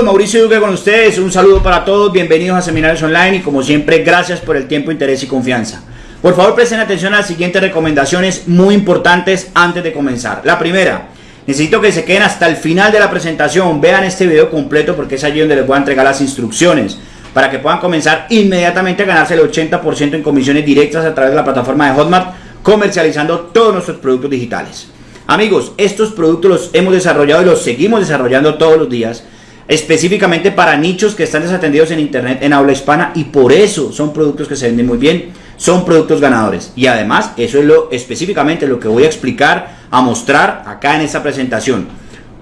Mauricio Duque con ustedes, un saludo para todos, bienvenidos a Seminarios Online y como siempre gracias por el tiempo, interés y confianza. Por favor presten atención a las siguientes recomendaciones muy importantes antes de comenzar. La primera, necesito que se queden hasta el final de la presentación, vean este video completo porque es allí donde les voy a entregar las instrucciones para que puedan comenzar inmediatamente a ganarse el 80% en comisiones directas a través de la plataforma de Hotmart comercializando todos nuestros productos digitales. Amigos, estos productos los hemos desarrollado y los seguimos desarrollando todos los días específicamente para nichos que están desatendidos en internet en habla hispana y por eso son productos que se venden muy bien, son productos ganadores. Y además eso es lo específicamente lo que voy a explicar, a mostrar acá en esta presentación.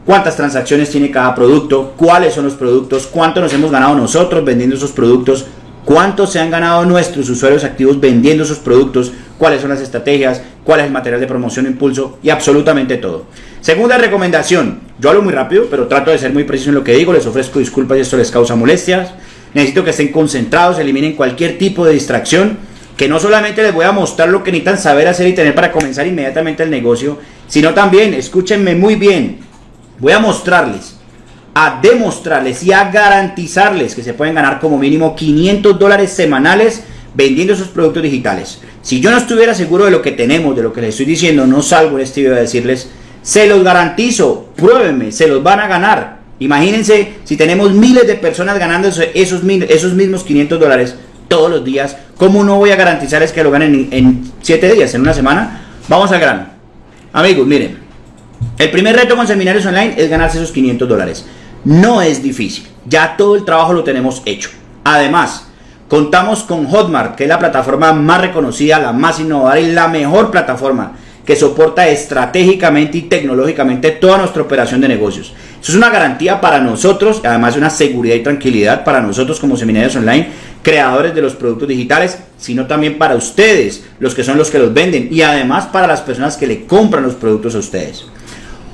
Cuántas transacciones tiene cada producto, cuáles son los productos, cuánto nos hemos ganado nosotros vendiendo esos productos, cuánto se han ganado nuestros usuarios activos vendiendo esos productos, cuáles son las estrategias, cuál es el material de promoción impulso y absolutamente todo. Segunda recomendación, yo hablo muy rápido, pero trato de ser muy preciso en lo que digo, les ofrezco disculpas si esto les causa molestias. Necesito que estén concentrados, eliminen cualquier tipo de distracción, que no solamente les voy a mostrar lo que necesitan saber hacer y tener para comenzar inmediatamente el negocio, sino también, escúchenme muy bien, voy a mostrarles, a demostrarles y a garantizarles que se pueden ganar como mínimo 500 dólares semanales vendiendo esos productos digitales. Si yo no estuviera seguro de lo que tenemos, de lo que les estoy diciendo, no salgo en este video a decirles, se los garantizo, pruébenme, se los van a ganar. Imagínense si tenemos miles de personas ganando esos, esos mismos 500 dólares todos los días, ¿cómo no voy a garantizarles que lo ganen en 7 días, en una semana? Vamos al grano. Amigos, miren, el primer reto con seminarios online es ganarse esos 500 dólares. No es difícil, ya todo el trabajo lo tenemos hecho. Además, Contamos con Hotmart, que es la plataforma más reconocida, la más innovadora y la mejor plataforma que soporta estratégicamente y tecnológicamente toda nuestra operación de negocios. Eso es una garantía para nosotros, además de una seguridad y tranquilidad para nosotros como seminarios online, creadores de los productos digitales, sino también para ustedes, los que son los que los venden, y además para las personas que le compran los productos a ustedes.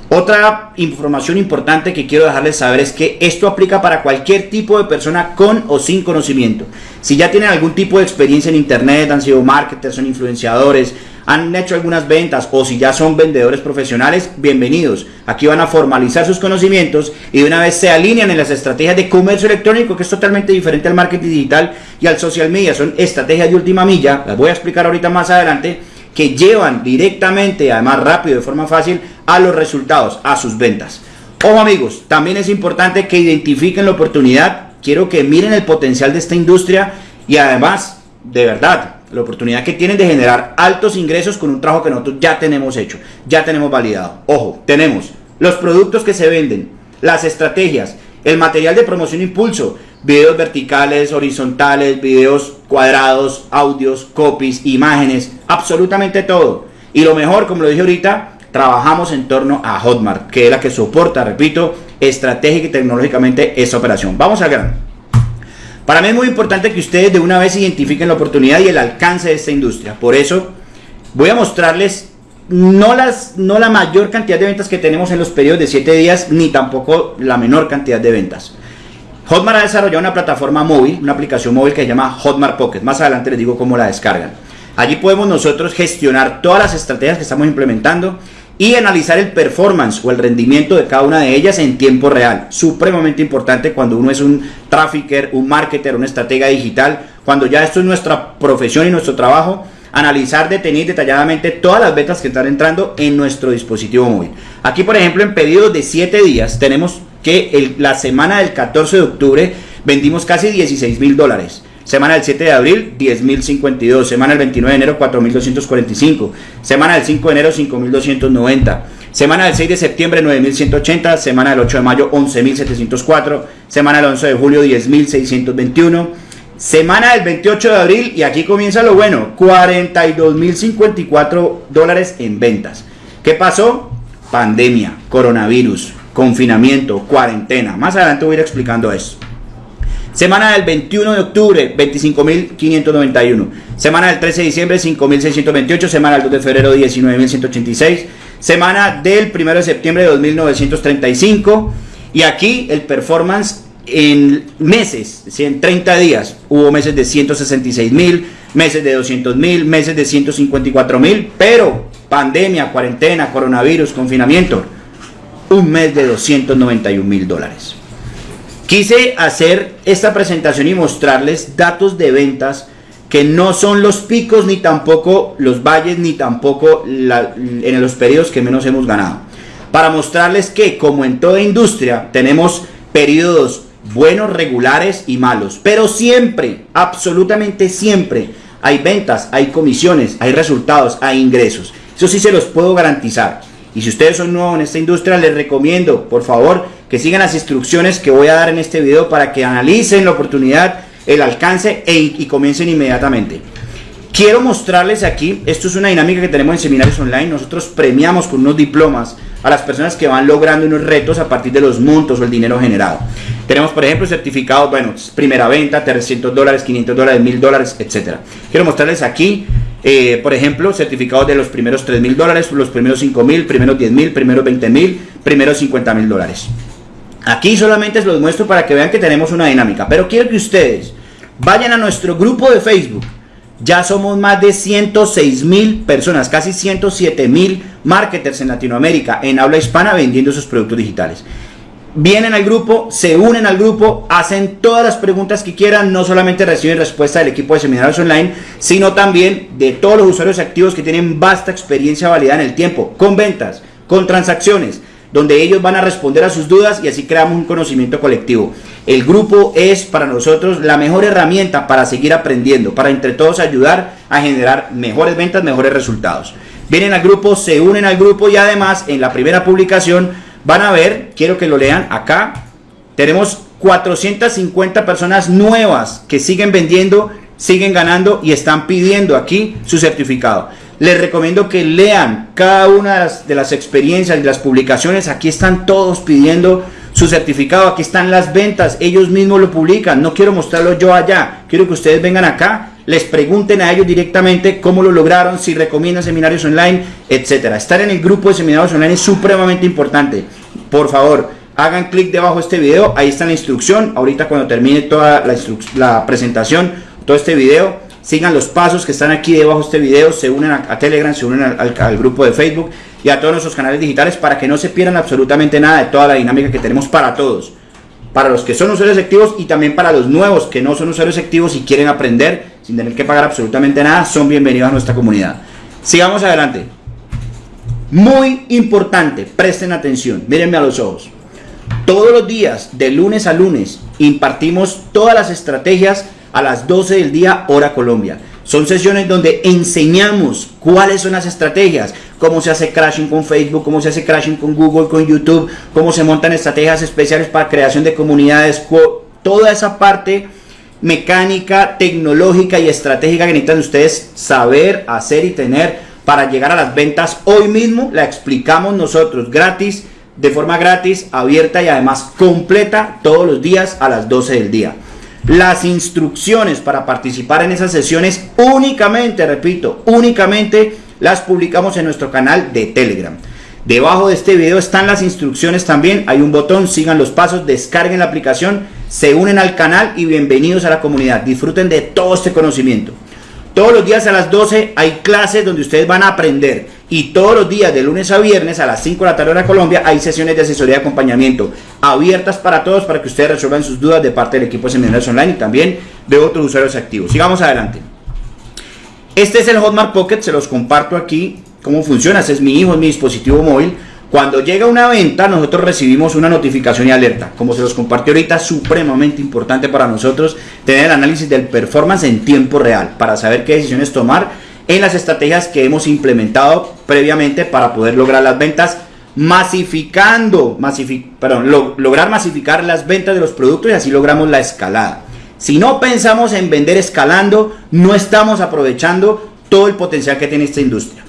Otra información importante que quiero dejarles saber es que esto aplica para cualquier tipo de persona con o sin conocimiento. Si ya tienen algún tipo de experiencia en internet, han sido marketers, son influenciadores, han hecho algunas ventas o si ya son vendedores profesionales, bienvenidos. Aquí van a formalizar sus conocimientos y una vez se alinean en las estrategias de comercio electrónico, que es totalmente diferente al marketing digital y al social media. Son estrategias de última milla, las voy a explicar ahorita más adelante que llevan directamente, además rápido, de forma fácil, a los resultados, a sus ventas. Ojo amigos, también es importante que identifiquen la oportunidad. Quiero que miren el potencial de esta industria y además, de verdad, la oportunidad que tienen de generar altos ingresos con un trabajo que nosotros ya tenemos hecho, ya tenemos validado. Ojo, tenemos los productos que se venden, las estrategias, el material de promoción impulso, videos verticales, horizontales, videos cuadrados, audios, copies, imágenes, absolutamente todo. Y lo mejor, como lo dije ahorita, trabajamos en torno a Hotmart, que es la que soporta, repito, estratégica y tecnológicamente esa operación. Vamos al grano. Para mí es muy importante que ustedes de una vez identifiquen la oportunidad y el alcance de esta industria. Por eso voy a mostrarles no, las, no la mayor cantidad de ventas que tenemos en los periodos de 7 días, ni tampoco la menor cantidad de ventas. Hotmart ha desarrollado una plataforma móvil, una aplicación móvil que se llama Hotmart Pocket. Más adelante les digo cómo la descargan. Allí podemos nosotros gestionar todas las estrategias que estamos implementando y analizar el performance o el rendimiento de cada una de ellas en tiempo real. Supremamente importante cuando uno es un trafficker, un marketer, una estratega digital, cuando ya esto es nuestra profesión y nuestro trabajo, analizar, detener detalladamente todas las ventas que están entrando en nuestro dispositivo móvil. Aquí, por ejemplo, en pedidos de 7 días tenemos que la semana del 14 de octubre vendimos casi 16 mil dólares. Semana del 7 de abril, 10.052. Semana del 29 de enero, 4.245. Semana del 5 de enero, 5.290. Semana del 6 de septiembre, 9.180. Semana del 8 de mayo, 11.704. Semana del 11 de julio, 10.621. Semana del 28 de abril, y aquí comienza lo bueno, 42.054 dólares en ventas. ¿Qué pasó? Pandemia, coronavirus, confinamiento, cuarentena. Más adelante voy a ir explicando eso. Semana del 21 de octubre, 25.591. Semana del 13 de diciembre, 5.628. Semana del 2 de febrero, 19.186. Semana del 1 de septiembre, 2.935. Y aquí el performance en meses, en 30 días. Hubo meses de 166.000, meses de 200.000, meses de 154.000. Pero pandemia, cuarentena, coronavirus, confinamiento un mes de 291 mil dólares. Quise hacer esta presentación y mostrarles datos de ventas que no son los picos ni tampoco los valles ni tampoco en los periodos que menos hemos ganado. Para mostrarles que como en toda industria tenemos periodos buenos, regulares y malos. Pero siempre, absolutamente siempre, hay ventas, hay comisiones, hay resultados, hay ingresos. Eso sí se los puedo garantizar. Y si ustedes son nuevos en esta industria, les recomiendo, por favor, que sigan las instrucciones que voy a dar en este video para que analicen la oportunidad, el alcance e, y comiencen inmediatamente. Quiero mostrarles aquí, esto es una dinámica que tenemos en seminarios online, nosotros premiamos con unos diplomas a las personas que van logrando unos retos a partir de los montos o el dinero generado. Tenemos, por ejemplo, certificados, bueno, primera venta, 300 dólares, 500 dólares, 1000 dólares, etcétera. Quiero mostrarles aquí, eh, por ejemplo, certificados de los primeros 3000 dólares, los primeros 5000, primeros 10000, primeros 20000, primeros 50 mil dólares. Aquí solamente los muestro para que vean que tenemos una dinámica, pero quiero que ustedes vayan a nuestro grupo de Facebook ya somos más de 106 mil personas, casi 107 mil marketers en Latinoamérica, en habla hispana, vendiendo sus productos digitales. Vienen al grupo, se unen al grupo, hacen todas las preguntas que quieran, no solamente reciben respuesta del equipo de seminarios online, sino también de todos los usuarios activos que tienen vasta experiencia validada en el tiempo, con ventas, con transacciones, donde ellos van a responder a sus dudas y así creamos un conocimiento colectivo. El grupo es para nosotros la mejor herramienta para seguir aprendiendo, para entre todos ayudar a generar mejores ventas, mejores resultados. Vienen al grupo, se unen al grupo y además en la primera publicación van a ver, quiero que lo lean acá, tenemos 450 personas nuevas que siguen vendiendo, siguen ganando y están pidiendo aquí su certificado. Les recomiendo que lean cada una de las, experiencias y las publicaciones. Aquí están todos pidiendo su certificado. Aquí están las ventas. Ellos mismos lo publican. No quiero mostrarlo yo allá. Quiero que ustedes vengan acá. Les pregunten a ellos directamente cómo lo lograron, si recomiendan seminarios online, etcétera. Estar en el grupo de seminarios online es supremamente importante. Por favor, hagan clic debajo de este video. Ahí está la instrucción. Ahorita cuando termine toda la, la presentación, todo este video sigan los pasos que están aquí debajo de este video, se unen a, Telegram, se unen al, grupo de Facebook y a todos nuestros canales digitales para que no se pierdan absolutamente nada de toda la dinámica que tenemos para todos. Para los que son usuarios activos y también para los nuevos que no son usuarios activos y quieren aprender sin tener que pagar absolutamente nada, son bienvenidos a nuestra comunidad. Sigamos adelante. Muy importante, presten atención, mírenme a los ojos. Todos los días, de lunes a lunes, impartimos todas las estrategias a las 12 del día, hora Colombia. Son sesiones donde enseñamos cuáles son las estrategias, cómo se hace crashing con Facebook, cómo se hace crashing con Google, con YouTube, cómo se montan estrategias especiales para creación de comunidades, toda esa parte mecánica, tecnológica y estratégica que necesitan ustedes saber, hacer y tener para llegar a las ventas. Hoy mismo la explicamos nosotros gratis, de forma gratis, abierta y además completa todos los días a las 12 del día. Las instrucciones para participar en esas sesiones únicamente, repito, únicamente las publicamos en nuestro canal de Telegram. Debajo de este video están las instrucciones también, hay un botón, sigan los pasos, descarguen la aplicación, se unen al canal y bienvenidos a la comunidad. Disfruten de todo este conocimiento. Todos los días a las 12 hay clases donde ustedes van a aprender y todos los días de lunes a viernes a las 5 de la tarde en Colombia hay sesiones de asesoría y acompañamiento abiertas para todos para que ustedes resuelvan sus dudas de parte del equipo de seminarios online y también de otros usuarios activos. Sigamos adelante. Este es el Hotmart Pocket, se los comparto aquí cómo funciona. Este es mi hijo, es mi dispositivo móvil. Cuando llega una venta, nosotros recibimos una notificación y alerta. Como se los compartí ahorita, supremamente importante para nosotros tener el análisis del performance en tiempo real para saber qué decisiones tomar en las estrategias que hemos implementado previamente para poder lograr las ventas masificando, perdón, lograr masificar las ventas de los productos y así logramos la escalada. Si no pensamos en vender escalando, no estamos aprovechando todo el potencial que tiene esta industria.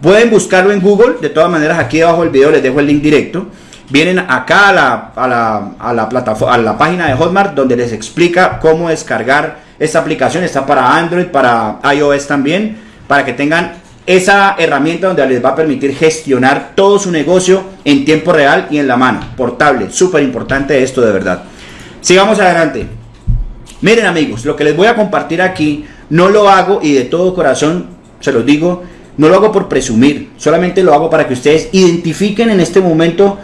Pueden buscarlo en Google, de todas maneras aquí debajo del video les dejo el link directo. Vienen acá a la, a la, a la, plataforma, a la página de Hotmart donde les explica cómo descargar esta aplicación. Está para Android, para iOS también, para que tengan esa herramienta donde les va a permitir gestionar todo su negocio en tiempo real y en la mano, portable. Súper importante esto de verdad. Sigamos adelante. Miren amigos, lo que les voy a compartir aquí no lo hago y de todo corazón se los digo no lo hago por presumir, solamente lo hago para que ustedes identifiquen en este momento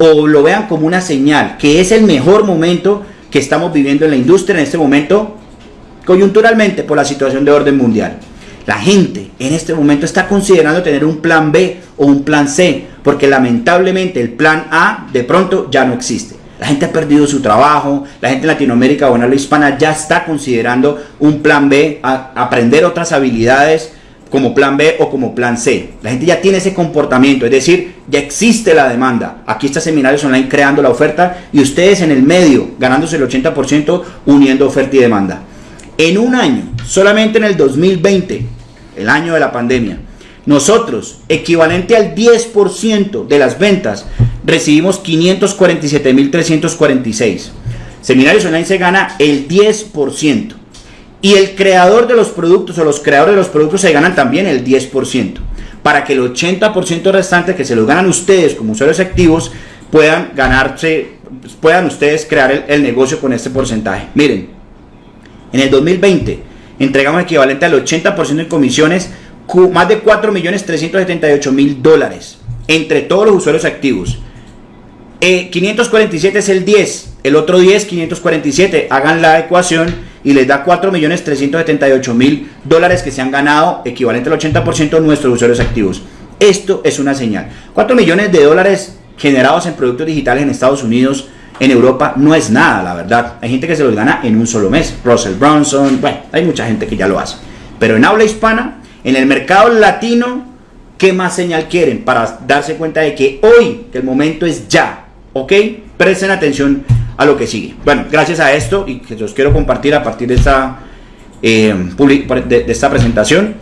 o lo vean como una señal, que es el mejor momento que estamos viviendo en la industria en este momento, coyunturalmente por la situación de orden mundial. La gente en este momento está considerando tener un plan B o un plan C, porque lamentablemente el plan A de pronto ya no existe. La gente ha perdido su trabajo, la gente en Latinoamérica o en hispana ya está considerando un plan B, aprender otras habilidades como plan B o como plan C. La gente ya tiene ese comportamiento, es decir, ya existe la demanda. Aquí está Seminarios Online creando la oferta y ustedes en el medio ganándose el 80% uniendo oferta y demanda. En un año, solamente en el 2020, el año de la pandemia, nosotros, equivalente al 10% de las ventas, recibimos 547.346. Seminarios Online se gana el 10%. Y el creador de los productos o los creadores de los productos se ganan también el 10%. Para que el 80% restante que se los ganan ustedes como usuarios activos puedan ganarse, puedan ustedes crear el, negocio con este porcentaje. Miren, en el 2020 entregamos equivalente al 80% en comisiones, más de 4.378.000 dólares entre todos los usuarios activos. 547 eh, es el 10, el otro 10, 547. Hagan la ecuación y les da 4.378.000 dólares que se han ganado, equivalente al 80% de nuestros usuarios activos. Esto es una señal. 4 millones de dólares generados en productos digitales en Estados Unidos, en Europa, no es nada, la verdad. Hay gente que se los gana en un solo mes. Russell Brunson, bueno, hay mucha gente que ya lo hace. Pero en habla hispana, en el mercado latino, ¿qué más señal quieren para darse cuenta de que hoy, que el momento es ya? ¿Ok? Presten atención a lo que sigue. Bueno, gracias a esto y que los quiero compartir a partir de esta, eh, de, esta presentación,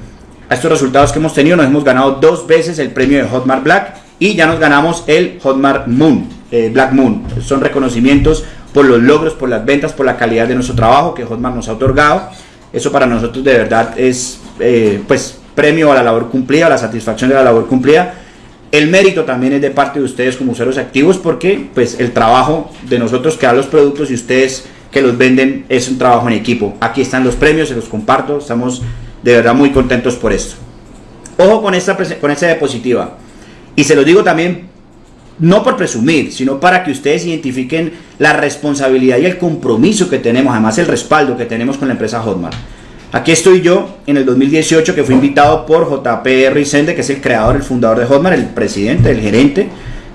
a estos resultados que hemos tenido, nos hemos ganado dos veces el premio de Hotmart Black y ya nos ganamos el Hotmart Moon, eh, Black Moon. Son reconocimientos por los logros, por las ventas, por la calidad de nuestro trabajo que Hotmart nos ha otorgado. Eso para nosotros de verdad es eh, pues premio a la labor cumplida, a la satisfacción de la labor cumplida el mérito también es de parte de ustedes como usuarios activos porque pues el trabajo de nosotros que da los productos y ustedes que los venden es un trabajo en equipo. Aquí están los premios, se los comparto, estamos de verdad muy contentos por esto. Ojo con esta, con esta diapositiva. Y se lo digo también no por presumir, sino para que ustedes identifiquen la responsabilidad y el compromiso que tenemos, además el respaldo que tenemos con la empresa Hotmart. Aquí estoy yo en el 2018 que fui invitado por JP Rizende, que es el creador, el fundador de Hotmart, el presidente, el gerente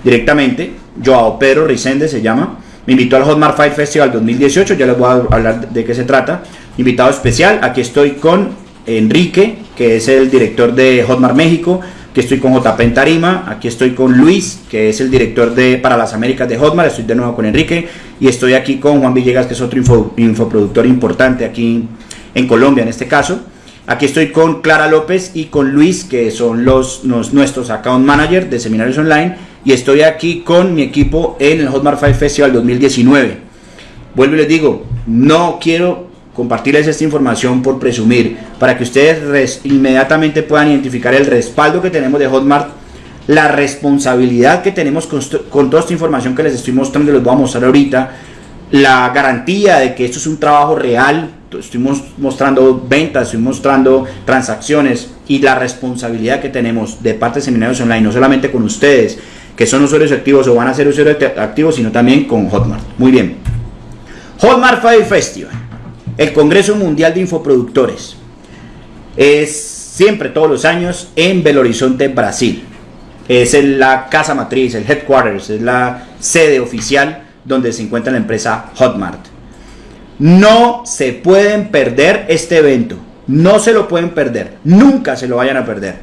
directamente. Joao Pedro Rizende se llama. Me invitó al Hotmart Fight Festival 2018, ya les voy a hablar de qué se trata. Invitado especial, aquí estoy con Enrique, que es el director de Hotmart México. Aquí estoy con JP en Tarima, aquí estoy con Luis, que es el director de para las Américas de Hotmart, estoy de nuevo con Enrique y estoy aquí con Juan Villegas, que es otro infoproductor importante aquí en Colombia en este caso. Aquí estoy con Clara López y con Luis, que son los, nuestros account manager de seminarios online. Y estoy aquí con mi equipo en el Hotmart Five Festival 2019. Vuelvo y les digo, no quiero compartirles esta información por presumir, para que ustedes inmediatamente puedan identificar el respaldo que tenemos de Hotmart, la responsabilidad que tenemos con, con toda esta información que les estoy mostrando y les voy a mostrar ahorita, la garantía de que esto es un trabajo real, estoy mostrando ventas, estoy mostrando transacciones y la responsabilidad que tenemos de parte de Seminarios Online, no solamente con ustedes, que son usuarios activos o van a ser usuarios activos, sino también con Hotmart. Muy bien. Hotmart Fire Festival, el Congreso Mundial de Infoproductores. Es siempre, todos los años, en Belo Horizonte, Brasil. Es la casa matriz, el headquarters, es la sede oficial donde se encuentra la empresa Hotmart. No se pueden perder este evento. No se lo pueden perder. Nunca se lo vayan a perder.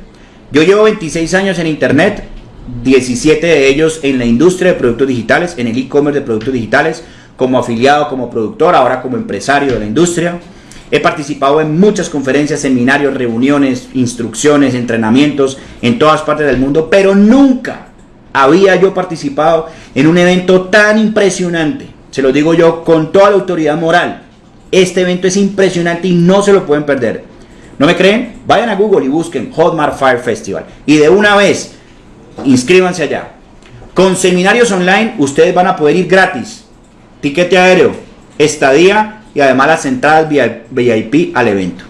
Yo llevo 26 años en Internet, 17 de ellos en la industria de productos digitales, en el e-commerce de productos digitales, como afiliado, como productor, ahora como empresario de la industria. He participado en muchas conferencias, seminarios, reuniones, instrucciones, entrenamientos en todas partes del mundo, pero nunca había yo participado en un evento tan impresionante se lo digo yo con toda la autoridad moral. Este evento es impresionante y no se lo pueden perder. ¿No me creen? Vayan a Google y busquen Hotmart Fire Festival. Y de una vez, inscríbanse allá. Con seminarios online, ustedes van a poder ir gratis. Tiquete aéreo, estadía y además las entradas VIP al evento.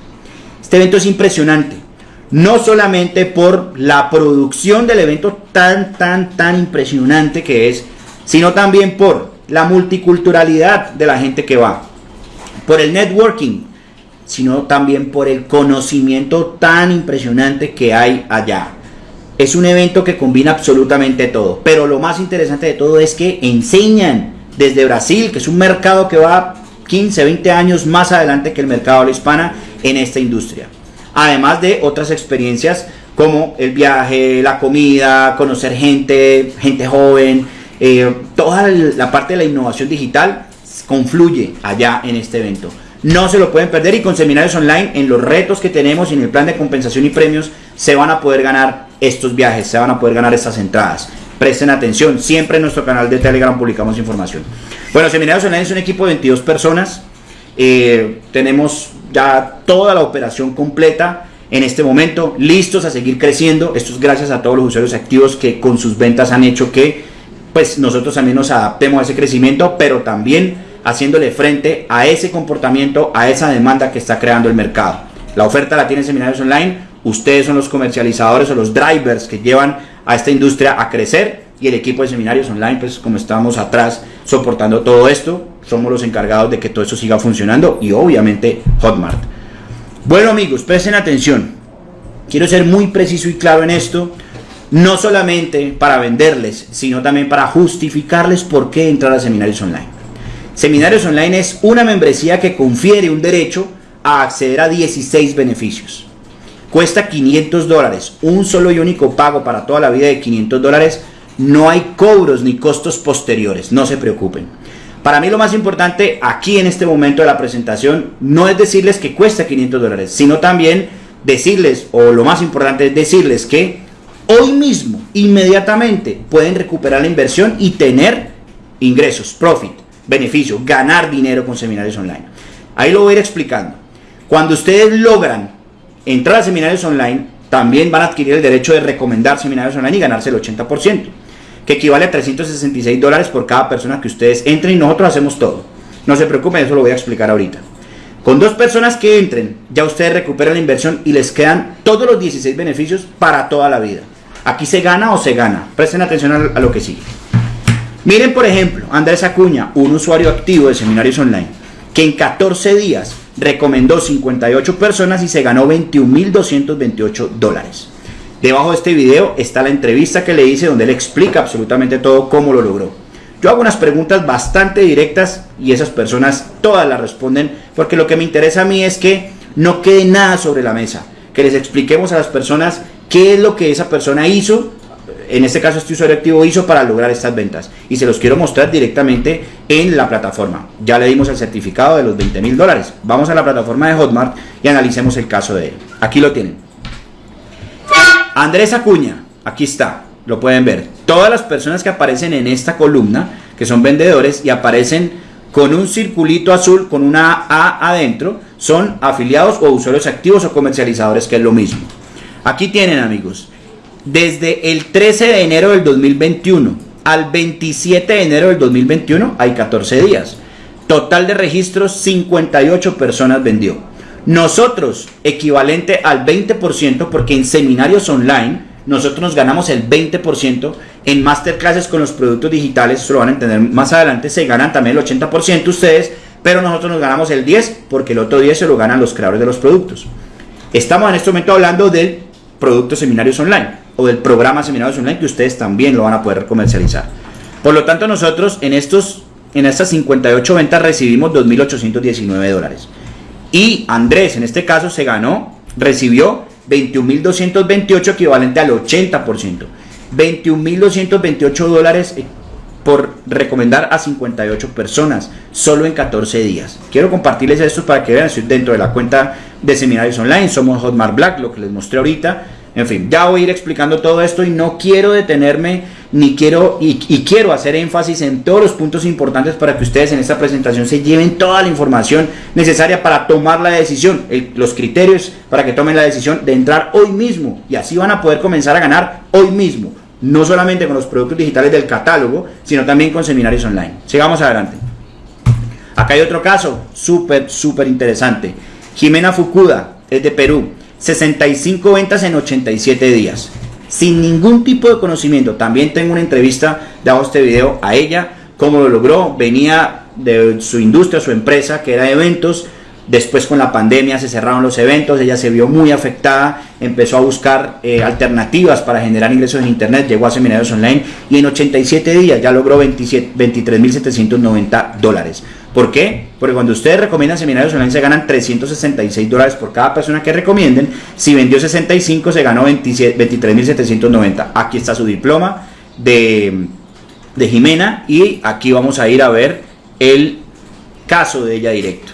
Este evento es impresionante. No solamente por la producción del evento tan, tan, tan impresionante que es, sino también por la multiculturalidad de la gente que va, por el networking, sino también por el conocimiento tan impresionante que hay allá. Es un evento que combina absolutamente todo, pero lo más interesante de todo es que enseñan desde Brasil, que es un mercado que va 15, 20 años más adelante que el mercado de la hispana en esta industria. Además de otras experiencias como el viaje, la comida, conocer gente, gente joven, eh, toda la parte de la innovación digital confluye allá en este evento. No se lo pueden perder y con seminarios online, en los retos que tenemos y en el plan de compensación y premios, se van a poder ganar estos viajes, se van a poder ganar estas entradas. Presten atención, siempre en nuestro canal de Telegram publicamos información. Bueno, Seminarios Online es un equipo de 22 personas. Eh, tenemos ya toda la operación completa en este momento, listos a seguir creciendo. Esto es gracias a todos los usuarios activos que con sus ventas han hecho que pues nosotros también nos adaptemos a ese crecimiento, pero también haciéndole frente a ese comportamiento, a esa demanda que está creando el mercado. La oferta la tienen Seminarios Online, ustedes son los comercializadores o los drivers que llevan a esta industria a crecer y el equipo de Seminarios Online, pues como estamos atrás soportando todo esto, somos los encargados de que todo eso siga funcionando y obviamente Hotmart. Bueno amigos, presten atención, quiero ser muy preciso y claro en esto no solamente para venderles, sino también para justificarles por qué entrar a Seminarios Online. Seminarios Online es una membresía que confiere un derecho a acceder a 16 beneficios. Cuesta 500 dólares, un solo y único pago para toda la vida de 500 dólares. No hay cobros ni costos posteriores, no se preocupen. Para mí lo más importante aquí en este momento de la presentación no es decirles que cuesta 500 dólares, sino también decirles, o lo más importante es decirles que hoy mismo, inmediatamente, pueden recuperar la inversión y tener ingresos, profit, beneficio, ganar dinero con seminarios online. Ahí lo voy a ir explicando. Cuando ustedes logran entrar a seminarios online, también van a adquirir el derecho de recomendar seminarios online y ganarse el 80%, que equivale a 366 dólares por cada persona que ustedes entren y nosotros hacemos todo. No se preocupen, eso lo voy a explicar ahorita. Con dos personas que entren, ya ustedes recuperan la inversión y les quedan todos los 16 beneficios para toda la vida. Aquí se gana o se gana. Presten atención a lo que sigue. Miren, por ejemplo, Andrés Acuña, un usuario activo de seminarios online, que en 14 días recomendó 58 personas y se ganó 21.228 dólares. Debajo de este video está la entrevista que le hice donde él explica absolutamente todo cómo lo logró. Yo hago unas preguntas bastante directas y esas personas todas las responden porque lo que me interesa a mí es que no quede nada sobre la mesa, que les expliquemos a las personas qué es lo que esa persona hizo, en este caso este usuario activo hizo para lograr estas ventas. Y se los quiero mostrar directamente en la plataforma. Ya le dimos el certificado de los 20 mil dólares. Vamos a la plataforma de Hotmart y analicemos el caso de él. Aquí lo tienen. Andrés Acuña, aquí está, lo pueden ver. Todas las personas que aparecen en esta columna, que son vendedores y aparecen con un circulito azul con una A adentro, son afiliados o usuarios activos o comercializadores, que es lo mismo. Aquí tienen amigos, desde el 13 de enero del 2021 al 27 de enero del 2021 hay 14 días. Total de registros 58 personas vendió. Nosotros, equivalente al 20%, porque en seminarios online nosotros nos ganamos el 20%, en masterclasses con los productos digitales, eso lo van a entender más adelante, se ganan también el 80% ustedes, pero nosotros nos ganamos el 10% porque el otro 10% se lo ganan los creadores de los productos. Estamos en este momento hablando del productos seminarios online o del programa seminarios online que ustedes también lo van a poder comercializar. Por lo tanto, nosotros en, estos, en estas 58 ventas recibimos 2.819 dólares. Y Andrés, en este caso, se ganó, recibió 21.228 equivalente al 80%. 21.228 dólares eh, por recomendar a 58 personas solo en 14 días. Quiero compartirles esto para que vean, estoy dentro de la cuenta de seminarios online, somos Hotmart Black, lo que les mostré ahorita. En fin, ya voy a ir explicando todo esto y no quiero detenerme ni quiero y, quiero hacer énfasis en todos los puntos importantes para que ustedes en esta presentación se lleven toda la información necesaria para tomar la decisión, los criterios para que tomen la decisión de entrar hoy mismo y así van a poder comenzar a ganar hoy mismo no solamente con los productos digitales del catálogo, sino también con seminarios online. Sigamos adelante. Acá hay otro caso súper, súper interesante. Jimena Fukuda es de Perú. 65 ventas en 87 días. Sin ningún tipo de conocimiento. También tengo una entrevista de este video a ella, cómo lo logró, venía de su industria, su empresa, que era eventos, Después con la pandemia se cerraron los eventos, ella se vio muy afectada, empezó a buscar eh, alternativas para generar ingresos en Internet, llegó a seminarios online y en 87 días ya logró 23.790 dólares. ¿Por qué? Porque cuando ustedes recomiendan seminarios online se ganan 366 dólares por cada persona que recomienden. Si vendió 65 se ganó 23.790. Aquí está su diploma de, de Jimena y aquí vamos a ir a ver el caso de ella directo.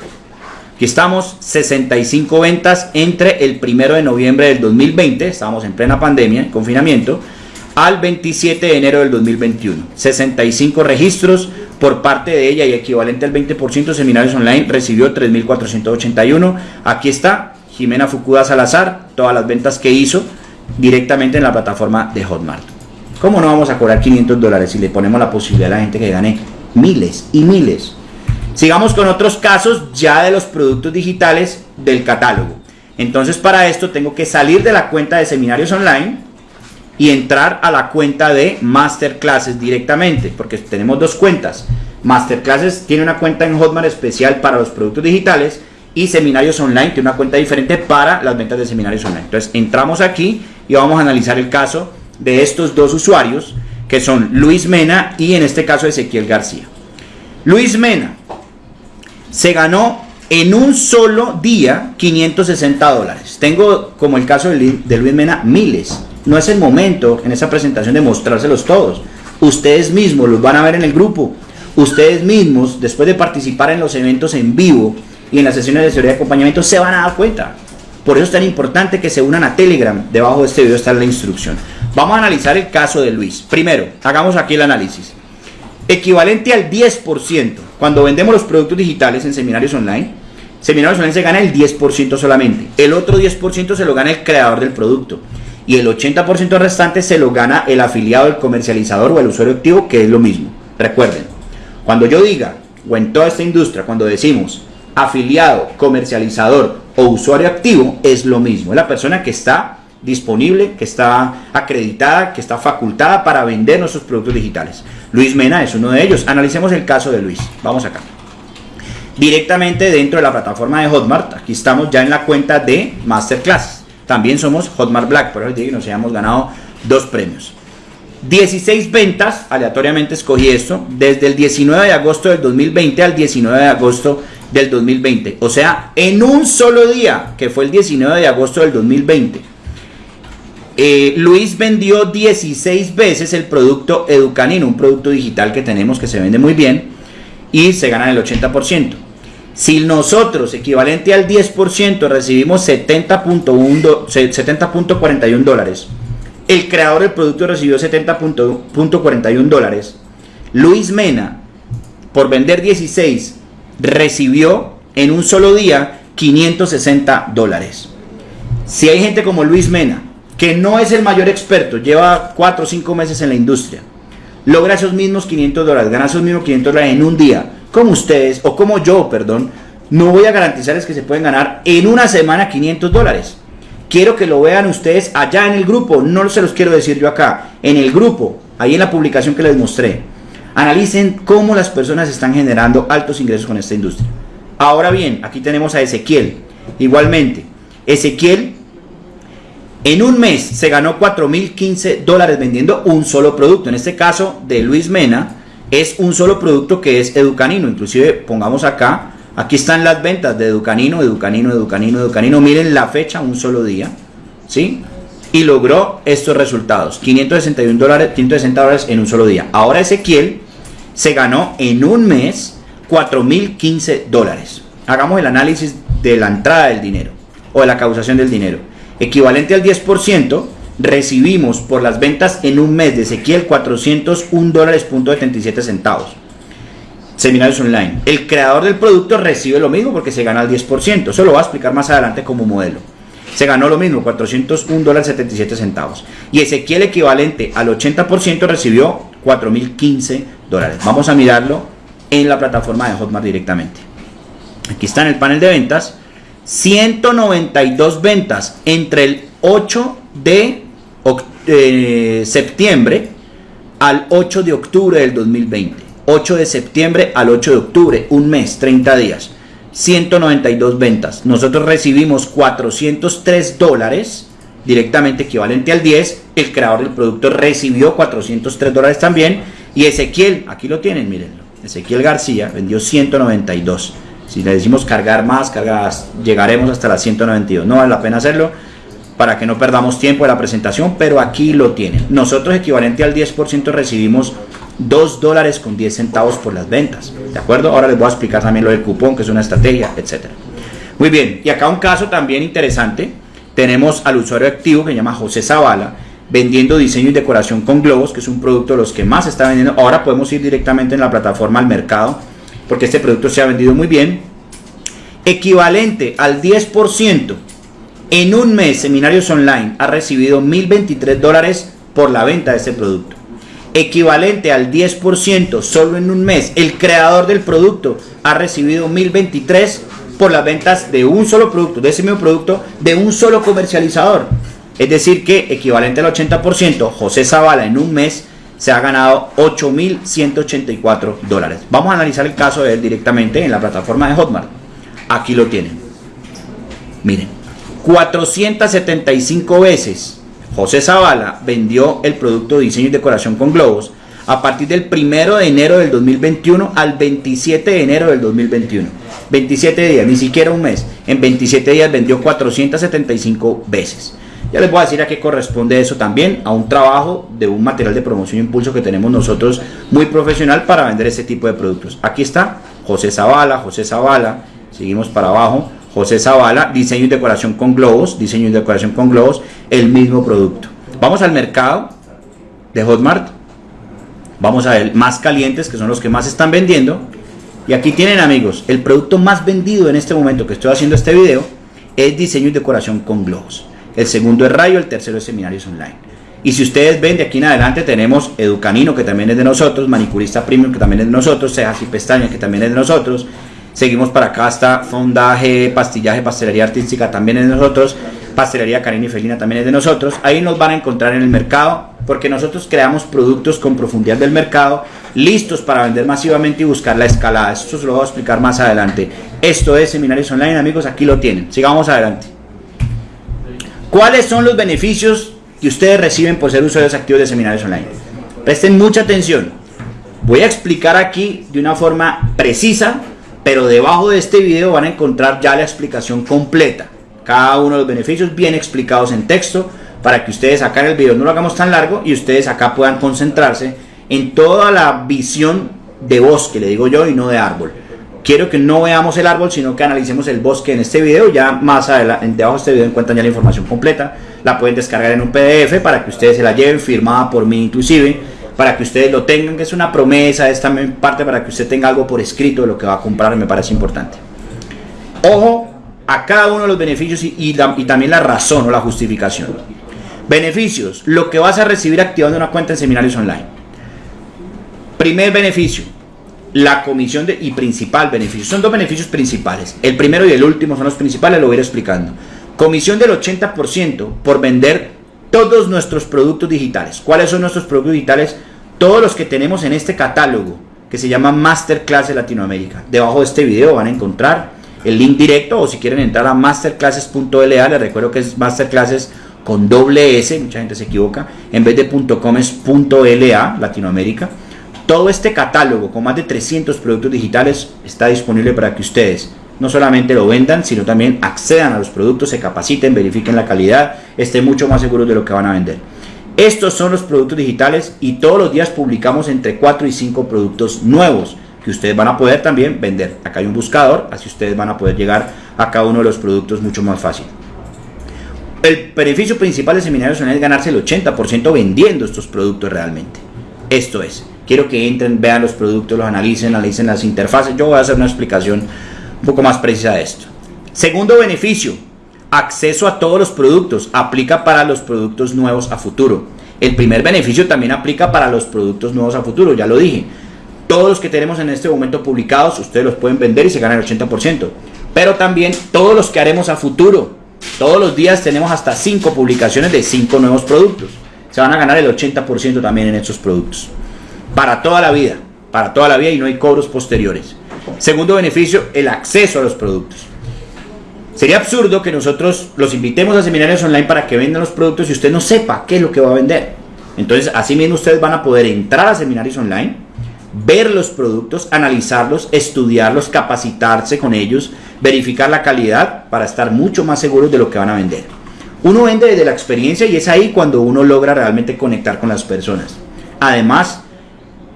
Aquí estamos, 65 ventas entre el 1 de noviembre del 2020, estábamos en plena pandemia, confinamiento, al 27 de enero del 2021. 65 registros por parte de ella y equivalente al 20% de seminarios online recibió 3.481. Aquí está Jimena Fukuda Salazar, todas las ventas que hizo directamente en la plataforma de Hotmart. ¿Cómo no vamos a cobrar 500 dólares si le ponemos la posibilidad a la gente que gane miles y miles? Sigamos con otros casos ya de los productos digitales del catálogo. Entonces para esto tengo que salir de la cuenta de seminarios online y entrar a la cuenta de masterclasses directamente, porque tenemos dos cuentas. Masterclasses tiene una cuenta en Hotmart especial para los productos digitales y seminarios online tiene una cuenta diferente para las ventas de seminarios online. Entonces entramos aquí y vamos a analizar el caso de estos dos usuarios que son Luis Mena y en este caso Ezequiel García. Luis Mena se ganó en un solo día 560 dólares. Tengo, como el caso de Luis Mena, miles. No es el momento en esa presentación de mostrárselos todos. Ustedes mismos los van a ver en el grupo. Ustedes mismos, después de participar en los eventos en vivo y en las sesiones de seguridad de acompañamiento, se van a dar cuenta. Por eso es tan importante que se unan a Telegram. Debajo de este video está la instrucción. Vamos a analizar el caso de Luis. Primero, hagamos aquí el análisis. Equivalente al 10% cuando vendemos los productos digitales en seminarios online, seminarios online se gana el 10% solamente. El otro 10% se lo gana el creador del producto. Y el 80% restante se lo gana el afiliado, el comercializador o el usuario activo, que es lo mismo. Recuerden, cuando yo diga, o en toda esta industria, cuando decimos afiliado, comercializador o usuario activo, es lo mismo. Es la persona que está disponible, que está acreditada, que está facultada para vender nuestros productos digitales. Luis Mena es uno de ellos. Analicemos el caso de Luis. Vamos acá. Directamente dentro de la plataforma de Hotmart, aquí estamos ya en la cuenta de Masterclass. También somos Hotmart Black, por eso que nos hayamos ganado dos premios. 16 ventas, aleatoriamente escogí esto, desde el 19 de agosto del 2020 al 19 de agosto del 2020. O sea, en un solo día, que fue el 19 de agosto del 2020 eh, Luis vendió 16 veces el producto Educanino, un producto digital que tenemos que se vende muy bien y se gana el 80%. Si nosotros, equivalente al 10%, recibimos 70.41 dólares, el creador del producto recibió 70.41 dólares, Luis Mena, por vender 16, recibió en un solo día 560 dólares. Si hay gente como Luis Mena, que no es el mayor experto, lleva 4 o 5 meses en la industria, logra esos mismos 500 dólares, gana esos mismos 500 dólares en un día, como ustedes, o como yo, perdón, no voy a garantizarles que se pueden ganar en una semana 500 dólares. Quiero que lo vean ustedes allá en el grupo, no se los quiero decir yo acá, en el grupo, ahí en la publicación que les mostré. Analicen cómo las personas están generando altos ingresos con esta industria. Ahora bien, aquí tenemos a Ezequiel. Igualmente, Ezequiel en un mes se ganó 4.015 dólares vendiendo un solo producto. En este caso de Luis Mena es un solo producto que es Educanino. Inclusive pongamos acá, aquí están las ventas de Educanino, Educanino, Educanino, Educanino. Miren la fecha, un solo día. ¿Sí? Y logró estos resultados. 561 dólares, 560 dólares en un solo día. Ahora Ezequiel se ganó en un mes 4.015 dólares. Hagamos el análisis de la entrada del dinero o de la causación del dinero equivalente al 10%, recibimos por las ventas en un mes de Ezequiel 401 dólares punto 77 centavos. Seminarios online. El creador del producto recibe lo mismo porque se gana el 10%. Eso lo voy a explicar más adelante como modelo. Se ganó lo mismo, 401 dólares 77 centavos. Y Ezequiel equivalente al 80% recibió 4.015 dólares. Vamos a mirarlo en la plataforma de Hotmart directamente. Aquí está en el panel de ventas 192 ventas entre el 8 de de septiembre al 8 de octubre del 2020. 8 de septiembre al 8 de octubre, un mes, 30 días. 192 ventas. Nosotros recibimos 403 dólares, directamente equivalente al 10. El creador del producto recibió 403 dólares también. Y Ezequiel, aquí lo tienen, mírenlo. Ezequiel García vendió 192. Si le decimos cargar más, cargas, llegaremos hasta las 192. No vale la pena hacerlo para que no perdamos tiempo de la presentación, pero aquí lo tienen. Nosotros equivalente al 10% recibimos 2 dólares con 10 centavos por las ventas. ¿De acuerdo? Ahora les voy a explicar también lo del cupón, que es una estrategia, etcétera. Muy bien, y acá un caso también interesante. Tenemos al usuario activo que se llama José Zavala, vendiendo diseño y decoración con globos, que es un producto de los que más está vendiendo. Ahora podemos ir directamente en la plataforma al mercado, porque este producto se ha vendido muy bien. Equivalente al 10% en un mes, Seminarios Online ha recibido 1.023 dólares por la venta de este producto. Equivalente al 10% solo en un mes, el creador del producto ha recibido 1.023 por las ventas de un solo producto, de ese mismo producto, de un solo comercializador. Es decir que equivalente al 80%, José Zavala en un mes se ha ganado 8.184 dólares. Vamos a analizar el caso de él directamente en la plataforma de Hotmart. Aquí lo tienen. Miren. 475 veces José Zavala vendió el producto de diseño y decoración con globos a partir del 1 de enero del 2021 al 27 de enero del 2021. 27 días, ni siquiera un mes. En 27 días vendió 475 veces. Ya les voy a decir a qué corresponde eso también, a un trabajo de un material de promoción e impulso que tenemos nosotros muy profesional para vender este tipo de productos. Aquí está José Zavala, José Zavala, seguimos para abajo, José Zavala, diseño y decoración con globos, diseño y decoración con globos, el mismo producto. Vamos al mercado de Hotmart, vamos a ver más calientes, que son los que más están vendiendo. Y aquí tienen amigos, el producto más vendido en este momento que estoy haciendo este video es diseño y decoración con globos. El segundo es Rayo, el tercero es Seminarios Online. Y si ustedes ven de aquí en adelante tenemos Educanino que también es de nosotros, Manicurista Premium que también es de nosotros, Cejas y Pestañas que también es de nosotros, Seguimos para acá hasta fondaje, pastillaje, pastelería artística también es de nosotros. Pastelería Karina y Felina también es de nosotros. Ahí nos van a encontrar en el mercado porque nosotros creamos productos con profundidad del mercado listos para vender masivamente y buscar la escalada. Esto se lo voy a explicar más adelante. Esto es Seminarios Online, amigos, aquí lo tienen. Sigamos adelante. ¿Cuáles son los beneficios que ustedes reciben por ser usuarios activos de Seminarios Online? Presten mucha atención. Voy a explicar aquí de una forma precisa pero debajo de este video van a encontrar ya la explicación completa. Cada uno de los beneficios bien explicados en texto para que ustedes acá en el video no lo hagamos tan largo y ustedes acá puedan concentrarse en toda la visión de bosque, le digo yo, y no de árbol. Quiero que no veamos el árbol, sino que analicemos el bosque en este video. Ya más adelante, debajo de este video encuentran ya la información completa. La pueden descargar en un PDF para que ustedes se la lleven, firmada por mí inclusive para que ustedes lo tengan, que es una promesa, es también parte para que usted tenga algo por escrito de lo que va a comprar, me parece importante. Ojo a cada uno de los beneficios y, también la razón o la justificación. Beneficios, lo que vas a recibir activando una cuenta en seminarios online. Primer beneficio, la comisión de, y principal beneficio. Son dos beneficios principales. El primero y el último son los principales, lo voy a ir explicando. Comisión del 80% por vender todos nuestros productos digitales. ¿Cuáles son nuestros productos digitales? Todos los que tenemos en este catálogo que se llama Masterclass de Latinoamérica. Debajo de este video van a encontrar el link directo o si quieren entrar a masterclasses.la, les recuerdo que es masterclasses con doble S, mucha gente se equivoca, en vez de .com es .la, Latinoamérica. Todo este catálogo con más de 300 productos digitales está disponible para que ustedes no solamente lo vendan, sino también accedan a los productos, se capaciten, verifiquen la calidad, estén mucho más seguros de lo que van a vender. Estos son los productos digitales y todos los días publicamos entre 4 y 5 productos nuevos que ustedes van a poder también vender. Acá hay un buscador, así ustedes van a poder llegar a cada uno de los productos mucho más fácil. El beneficio principal de Seminarios es ganarse el 80% vendiendo estos productos realmente. Esto es, quiero que entren, vean los productos, los analicen, analicen las interfaces. Yo voy a hacer una explicación un poco más precisa de esto. Segundo beneficio, acceso a todos los productos. Aplica para los productos nuevos a futuro. El primer beneficio también aplica para los productos nuevos a futuro, ya lo dije. Todos los que tenemos en este momento publicados, ustedes los pueden vender y se ganan el 80%. Pero también todos los que haremos a futuro. Todos los días tenemos hasta 5 publicaciones de 5 nuevos productos. se van a ganar el 80% también en estos productos. Para toda la vida, para toda la vida y no hay cobros posteriores. Segundo beneficio, el acceso a los productos. Sería absurdo que nosotros los invitemos a seminarios online para que vendan los productos y usted no sepa qué es lo que va a vender. Entonces, así mismo ustedes van a poder entrar a seminarios online, ver los productos, analizarlos, estudiarlos, capacitarse con ellos, verificar la calidad para estar mucho más seguros de lo que van a vender. Uno vende desde la experiencia y es ahí cuando uno logra realmente conectar con las personas. Además,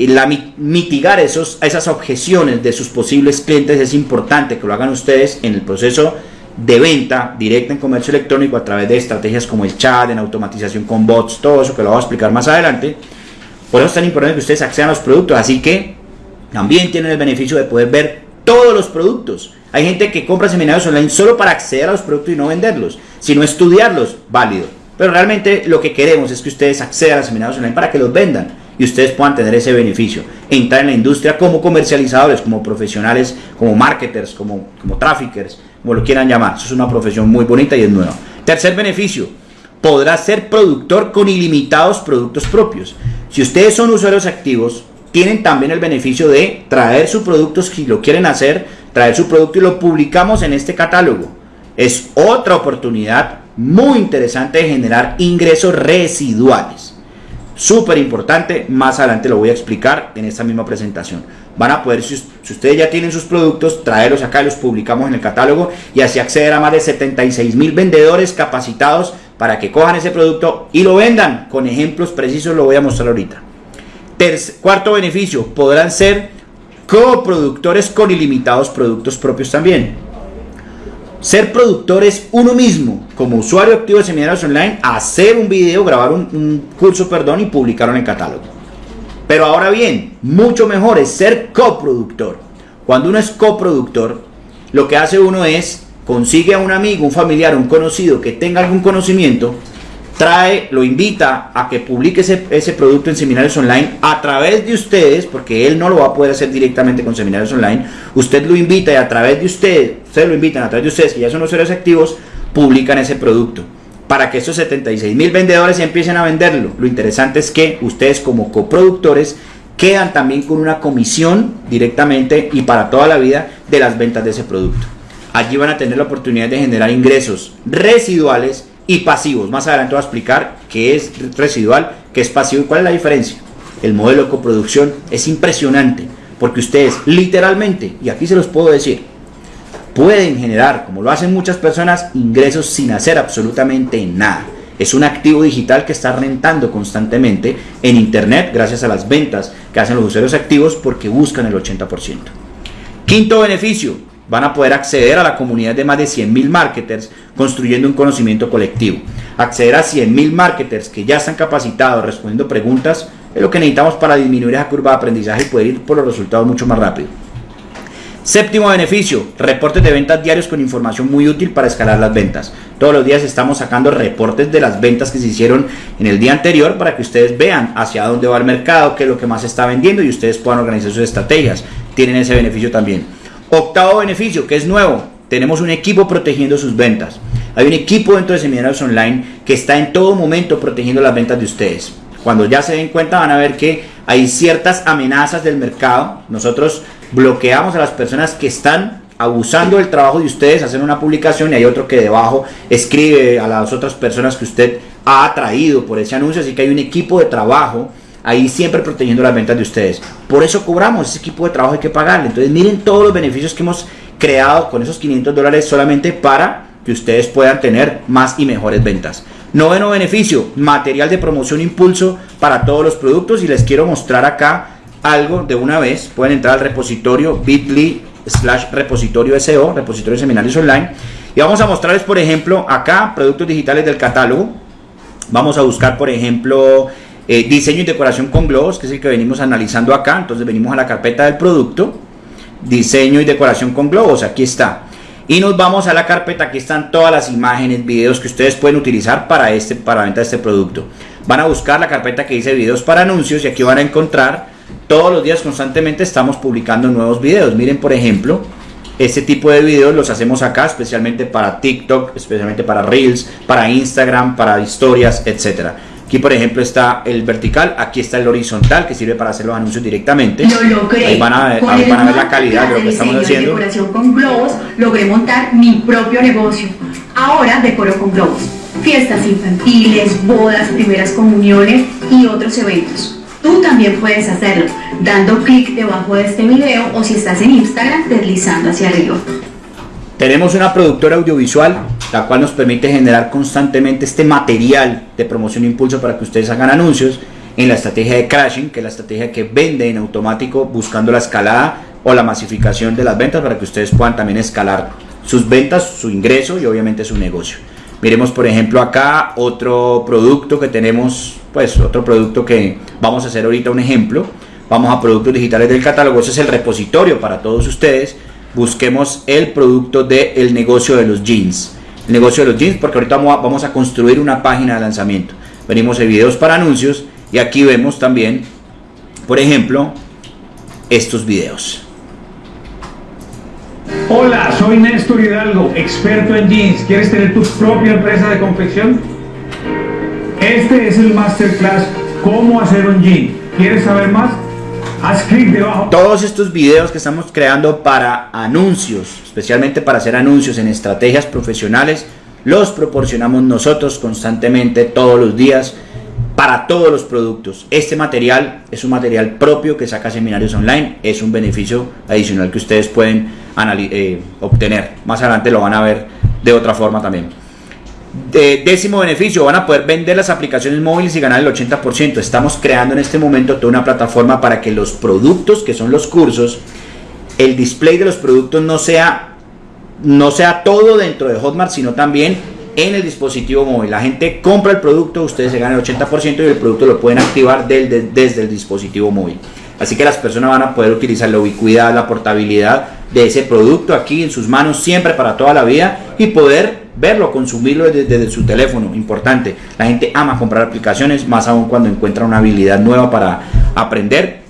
la, mitigar esos, esas objeciones de sus posibles clientes es importante que lo hagan ustedes en el proceso de venta directa en comercio electrónico a través de estrategias como el chat, en automatización con bots, todo eso que lo voy a explicar más adelante. Por eso es tan importante que ustedes accedan a los productos, así que también tienen el beneficio de poder ver todos los productos. Hay gente que compra seminarios online solo para acceder a los productos y no venderlos, sino estudiarlos, válido. Pero realmente lo que queremos es que ustedes accedan a seminarios online para que los vendan y ustedes puedan tener ese beneficio. Entrar en la industria como comercializadores, como profesionales, como marketers, como, como traffickers, como lo quieran llamar. Eso es una profesión muy bonita y es nueva. Tercer beneficio, podrá ser productor con ilimitados productos propios. Si ustedes son usuarios activos, tienen también el beneficio de traer su producto si lo quieren hacer, traer su producto y lo publicamos en este catálogo. Es otra oportunidad muy interesante de generar ingresos residuales. Súper importante, más adelante lo voy a explicar en esta misma presentación. Van a poder, si, ustedes ya tienen sus productos, traerlos acá, los publicamos en el catálogo y así acceder a más de 76 mil vendedores capacitados para que cojan ese producto y lo vendan. Con ejemplos precisos lo voy a mostrar ahorita. cuarto beneficio, podrán ser coproductores con ilimitados productos propios también. Ser productor es uno mismo, como usuario activo de seminarios online, hacer un video, grabar un, curso, perdón, y publicarlo en el catálogo. Pero ahora bien, mucho mejor es ser coproductor. Cuando uno es coproductor, lo que hace uno es consigue a un amigo, un familiar, un conocido que tenga algún conocimiento trae, lo invita a que publique ese, ese, producto en seminarios online a través de ustedes, porque él no lo va a poder hacer directamente con seminarios online. Usted lo invita y a través de ustedes, ustedes lo invitan a través de ustedes, que ya son usuarios activos, publican ese producto. Para que estos 76 mil vendedores empiecen a venderlo. Lo interesante es que ustedes como coproductores quedan también con una comisión directamente y para toda la vida de las ventas de ese producto. Allí van a tener la oportunidad de generar ingresos residuales y pasivos. Más adelante voy a explicar qué es residual, qué es pasivo y cuál es la diferencia. El modelo de coproducción es impresionante porque ustedes literalmente, y aquí se los puedo decir, pueden generar, como lo hacen muchas personas, ingresos sin hacer absolutamente nada. Es un activo digital que está rentando constantemente en Internet gracias a las ventas que hacen los usuarios activos porque buscan el 80%. Quinto beneficio, van a poder acceder a la comunidad de más de 100.000 marketers construyendo un conocimiento colectivo. Acceder a 100.000 marketers que ya están capacitados respondiendo preguntas es lo que necesitamos para disminuir esa curva de aprendizaje y poder ir por los resultados mucho más rápido. Séptimo beneficio, reportes de ventas diarios con información muy útil para escalar las ventas. Todos los días estamos sacando reportes de las ventas que se hicieron en el día anterior para que ustedes vean hacia dónde va el mercado, qué es lo que más se está vendiendo y ustedes puedan organizar sus estrategias. Tienen ese beneficio también. Octavo beneficio, que es nuevo, tenemos un equipo protegiendo sus ventas. Hay un equipo dentro de Seminarios Online que está en todo momento protegiendo las ventas de ustedes. Cuando ya se den cuenta van a ver que hay ciertas amenazas del mercado. Nosotros bloqueamos a las personas que están abusando del trabajo de ustedes, hacen una publicación y hay otro que debajo escribe a las otras personas que usted ha atraído por ese anuncio. Así que hay un equipo de trabajo ahí siempre protegiendo las ventas de ustedes. Por eso cobramos ese equipo de trabajo, hay que pagarle. Entonces miren todos los beneficios que hemos creado con esos 500 dólares solamente para que ustedes puedan tener más y mejores ventas. Noveno beneficio, material de promoción impulso para todos los productos y les quiero mostrar acá algo de una vez. Pueden entrar al repositorio bit.ly slash repositorio SEO, repositorio seminarios online. Y vamos a mostrarles, por ejemplo, acá productos digitales del catálogo. Vamos a buscar, por ejemplo, eh, diseño y decoración con globos, que es el que venimos analizando acá. Entonces venimos a la carpeta del producto. Diseño y decoración con globos, aquí está. Y nos vamos a la carpeta, aquí están todas las imágenes, videos que ustedes pueden utilizar para, este, para venta de este producto. Van a buscar la carpeta que dice videos para anuncios y aquí van a encontrar todos los días constantemente estamos publicando nuevos videos. Miren por ejemplo, este tipo de videos los hacemos acá especialmente para TikTok, especialmente para Reels, para Instagram, para historias, etcétera. Aquí, por ejemplo, está el vertical, aquí está el horizontal, que sirve para hacer los anuncios directamente. Ahí van a, ver la calidad de lo que estamos haciendo. decoración con globos, logré montar mi propio negocio. Ahora decoro con globos. Fiestas infantiles, bodas, primeras comuniones y otros eventos. Tú también puedes hacerlo, dando clic debajo de este video o si estás en Instagram, deslizando hacia arriba. Tenemos una productora audiovisual, la cual nos permite generar constantemente este material de promoción e impulso para que ustedes hagan anuncios en la estrategia de crashing, que es la estrategia que vende en automático buscando la escalada o la masificación de las ventas para que ustedes puedan también escalar sus ventas, su ingreso y obviamente su negocio. Miremos por ejemplo acá otro producto que tenemos, pues otro producto que vamos a hacer ahorita un ejemplo. Vamos a productos digitales del catálogo, ese es el repositorio para todos ustedes busquemos el producto del negocio de los jeans. El negocio de los jeans, porque ahorita vamos a, construir una página de lanzamiento. Venimos de videos para anuncios y aquí vemos también, por ejemplo, estos videos. Hola, soy Néstor Hidalgo, experto en jeans. ¿Quieres tener tu propia empresa de confección? Este es el masterclass Cómo hacer un jean. ¿Quieres saber más? Todos estos videos que estamos creando para anuncios, especialmente para hacer anuncios en estrategias profesionales, los proporcionamos nosotros constantemente todos los días para todos los productos. Este material es un material propio que saca seminarios online, es un beneficio adicional que ustedes pueden eh, obtener. Más adelante lo van a ver de otra forma también décimo beneficio, van a poder vender las aplicaciones móviles y ganar el 80%. Estamos creando en este momento toda una plataforma para que los productos, que son los cursos, el display de los productos no sea, no sea todo dentro de Hotmart, sino también en el dispositivo móvil. La gente compra el producto, ustedes se ganan el 80% y el producto lo pueden activar desde el dispositivo móvil. Así que las personas van a poder utilizar la ubicuidad, la portabilidad de ese producto aquí en sus manos siempre para toda la vida y poder verlo, consumirlo desde, su teléfono. Importante, la gente ama comprar aplicaciones, más aún cuando encuentra una habilidad nueva para aprender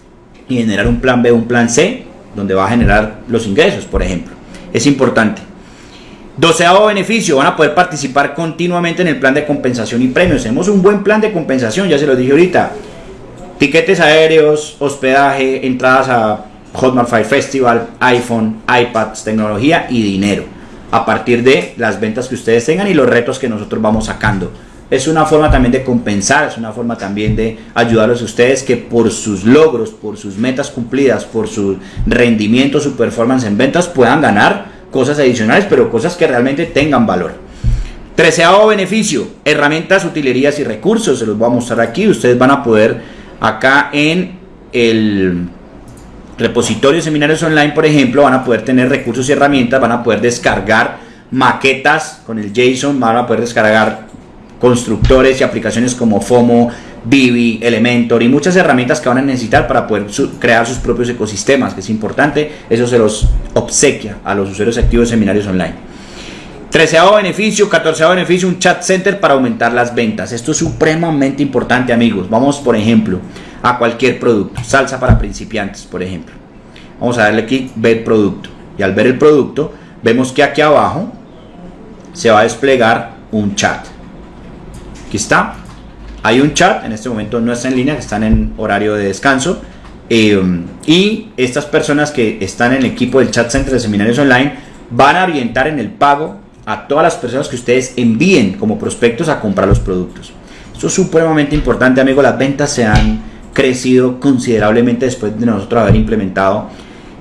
y generar un plan B, un plan C, donde va a generar los ingresos, por ejemplo. Es importante. Doceavo beneficio, van a poder participar continuamente en el plan de compensación y premios. Tenemos un buen plan de compensación, ya se lo dije ahorita. Tiquetes aéreos, hospedaje, entradas a Hotmart Fire Festival, iPhone, iPads, tecnología y dinero. A partir de las ventas que ustedes tengan y los retos que nosotros vamos sacando. Es una forma también de compensar, es una forma también de ayudarlos a ustedes que por sus logros, por sus metas cumplidas, por su rendimiento, su performance en ventas puedan ganar cosas adicionales, pero cosas que realmente tengan valor. Treceavo beneficio, herramientas, utilerías y recursos. Se los voy a mostrar aquí. Ustedes van a poder acá en el repositorio de seminarios online, por ejemplo, van a poder tener recursos y herramientas, van a poder descargar maquetas con el JSON, van a poder descargar constructores y aplicaciones como FOMO, Vivi, Elementor y muchas herramientas que van a necesitar para poder crear sus propios ecosistemas, que es importante, eso se los obsequia a los usuarios activos de seminarios online. Treceavo beneficio, catorceavo beneficio, un chat center para aumentar las ventas. Esto es supremamente importante, amigos. Vamos, por ejemplo, a cualquier producto. Salsa para principiantes, por ejemplo. Vamos a darle aquí, ver producto. Y al ver el producto, vemos que aquí abajo se va a desplegar un chat. Aquí está. Hay un chat, en este momento no está en línea, están en horario de descanso. Eh, y estas personas que están en el equipo del chat center de seminarios online van a orientar en el pago a todas las personas que ustedes envíen como prospectos a comprar los productos. Esto es supremamente importante, amigos. Las ventas se han crecido considerablemente después de nosotros haber implementado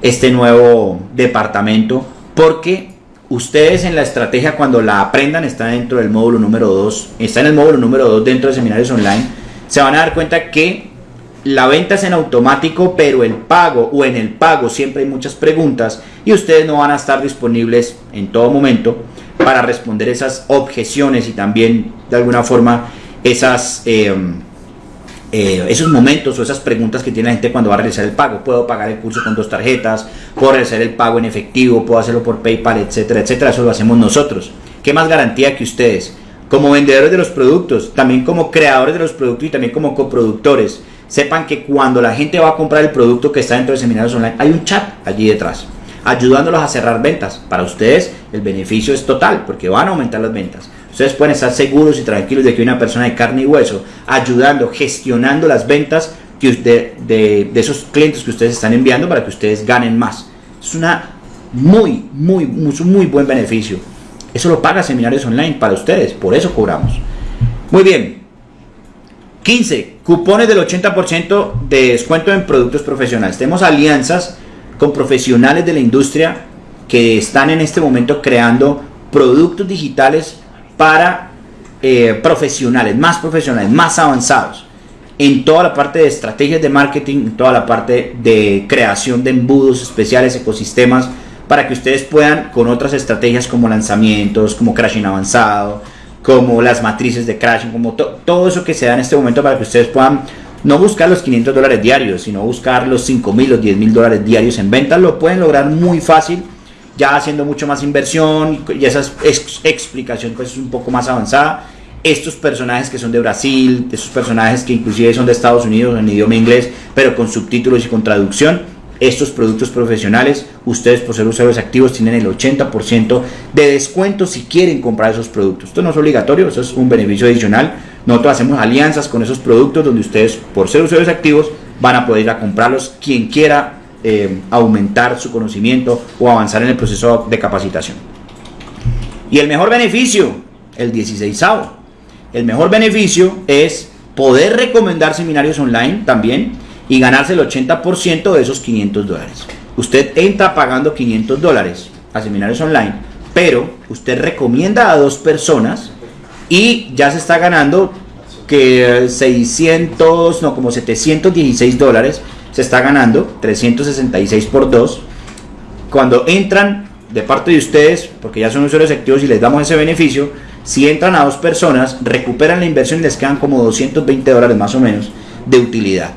este nuevo departamento porque ustedes en la estrategia cuando la aprendan está dentro del módulo número 2, está en el módulo número 2 dentro de seminarios online, se van a dar cuenta que la venta es en automático, pero el pago o en el pago siempre hay muchas preguntas y ustedes no van a estar disponibles en todo momento para responder esas objeciones y también de alguna forma esas, eh, eh, esos momentos o esas preguntas que tiene la gente cuando va a realizar el pago. Puedo pagar el curso con dos tarjetas, puedo realizar el pago en efectivo, puedo hacerlo por PayPal, etcétera, etcétera. Eso lo hacemos nosotros. ¿Qué más garantía que ustedes? Como vendedores de los productos, también como creadores de los productos y también como coproductores, sepan que cuando la gente va a comprar el producto que está dentro de seminarios online, hay un chat allí detrás ayudándolos a cerrar ventas. Para ustedes el beneficio es total porque van a aumentar las ventas. Ustedes pueden estar seguros y tranquilos de que una persona de carne y hueso ayudando, gestionando las ventas de, de esos clientes que ustedes están enviando para que ustedes ganen más. Es una muy, muy, muy, muy buen beneficio. Eso lo paga Seminarios Online para ustedes, por eso cobramos. Muy bien. 15. Cupones del 80% de descuento en productos profesionales. Tenemos alianzas con profesionales de la industria que están en este momento creando productos digitales para eh, profesionales, más profesionales, más avanzados en toda la parte de estrategias de marketing, en toda la parte de creación de embudos especiales, ecosistemas, para que ustedes puedan con otras estrategias como lanzamientos, como crashing avanzado, como las matrices de crashing, como todo eso que se da en este momento para que ustedes puedan no buscar los 500 dólares diarios, sino buscar los 5 mil, los 10 mil dólares diarios en ventas, lo pueden lograr muy fácil, ya haciendo mucho más inversión y esa explicación pues es un poco más avanzada estos personajes que son de Brasil, estos personajes que inclusive son de Estados Unidos en idioma inglés, pero con subtítulos y con traducción, estos productos profesionales, ustedes por ser usuarios activos tienen el 80% de descuento si quieren comprar esos productos. Esto no es obligatorio, eso es un beneficio adicional. Nosotros hacemos alianzas con esos productos donde ustedes por ser usuarios activos van a poder ir a comprarlos quien quiera eh, aumentar su conocimiento o avanzar en el proceso de capacitación. Y el mejor beneficio, el 16 el mejor beneficio es poder recomendar seminarios online también y ganarse el 80% de esos 500 dólares. Usted entra pagando 500 dólares a seminarios online, pero usted recomienda a dos personas y ya se está ganando que 600, no, como 716 dólares se está ganando, 366 por 2. Cuando entran de parte de ustedes, porque ya son usuarios activos y les damos ese beneficio, si entran a dos personas, recuperan la inversión y les quedan como 220 dólares más o menos de utilidad.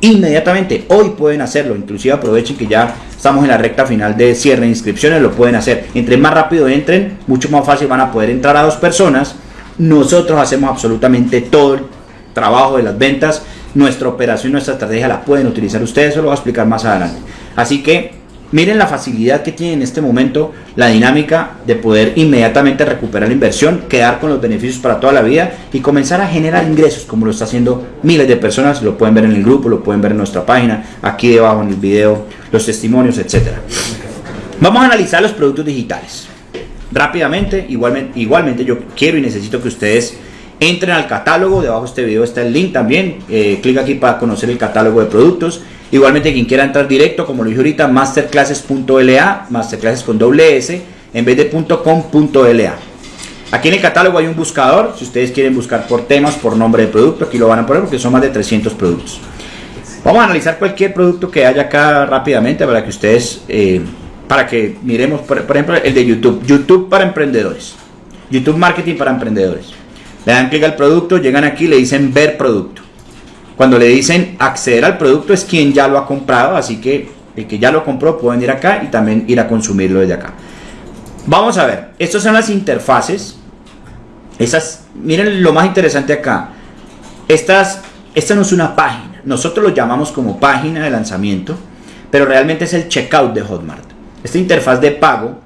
Inmediatamente, hoy pueden hacerlo, inclusive aprovechen que ya estamos en la recta final de cierre de inscripciones, lo pueden hacer. Entre más rápido entren, mucho más fácil van a poder entrar a dos personas. Nosotros hacemos absolutamente todo el trabajo de las ventas, nuestra operación, nuestra estrategia la pueden utilizar ustedes, eso lo voy a explicar más adelante. Así que Miren la facilidad que tiene en este momento la dinámica de poder inmediatamente recuperar la inversión, quedar con los beneficios para toda la vida y comenzar a generar ingresos como lo está haciendo miles de personas. Lo pueden ver en el grupo, lo pueden ver en nuestra página, aquí debajo en el video, los testimonios, etcétera. Vamos a analizar los productos digitales. Rápidamente, igualmente, igualmente yo quiero y necesito que ustedes entren al catálogo, debajo de este video está el link también, eh, clic aquí para conocer el catálogo de productos Igualmente quien quiera entrar directo, como lo dije ahorita, masterclasses.la, masterclasses con doble S, en vez de .com.la. Aquí en el catálogo hay un buscador, si ustedes quieren buscar por temas, por nombre de producto, aquí lo van a poner porque son más de 300 productos. Vamos a analizar cualquier producto que haya acá rápidamente para que ustedes, eh, para que miremos, por, por, ejemplo, el de YouTube, YouTube para emprendedores, YouTube Marketing para emprendedores. Le dan clic al producto, llegan aquí, le dicen ver producto. Cuando le dicen acceder al producto es quien ya lo ha comprado, así que el que ya lo compró pueden ir acá y también ir a consumirlo desde acá. Vamos a ver, estas son las interfaces. Esas, miren lo más interesante acá. Estas, esta no es una página, nosotros lo llamamos como página de lanzamiento, pero realmente es el checkout de Hotmart. Esta interfaz de pago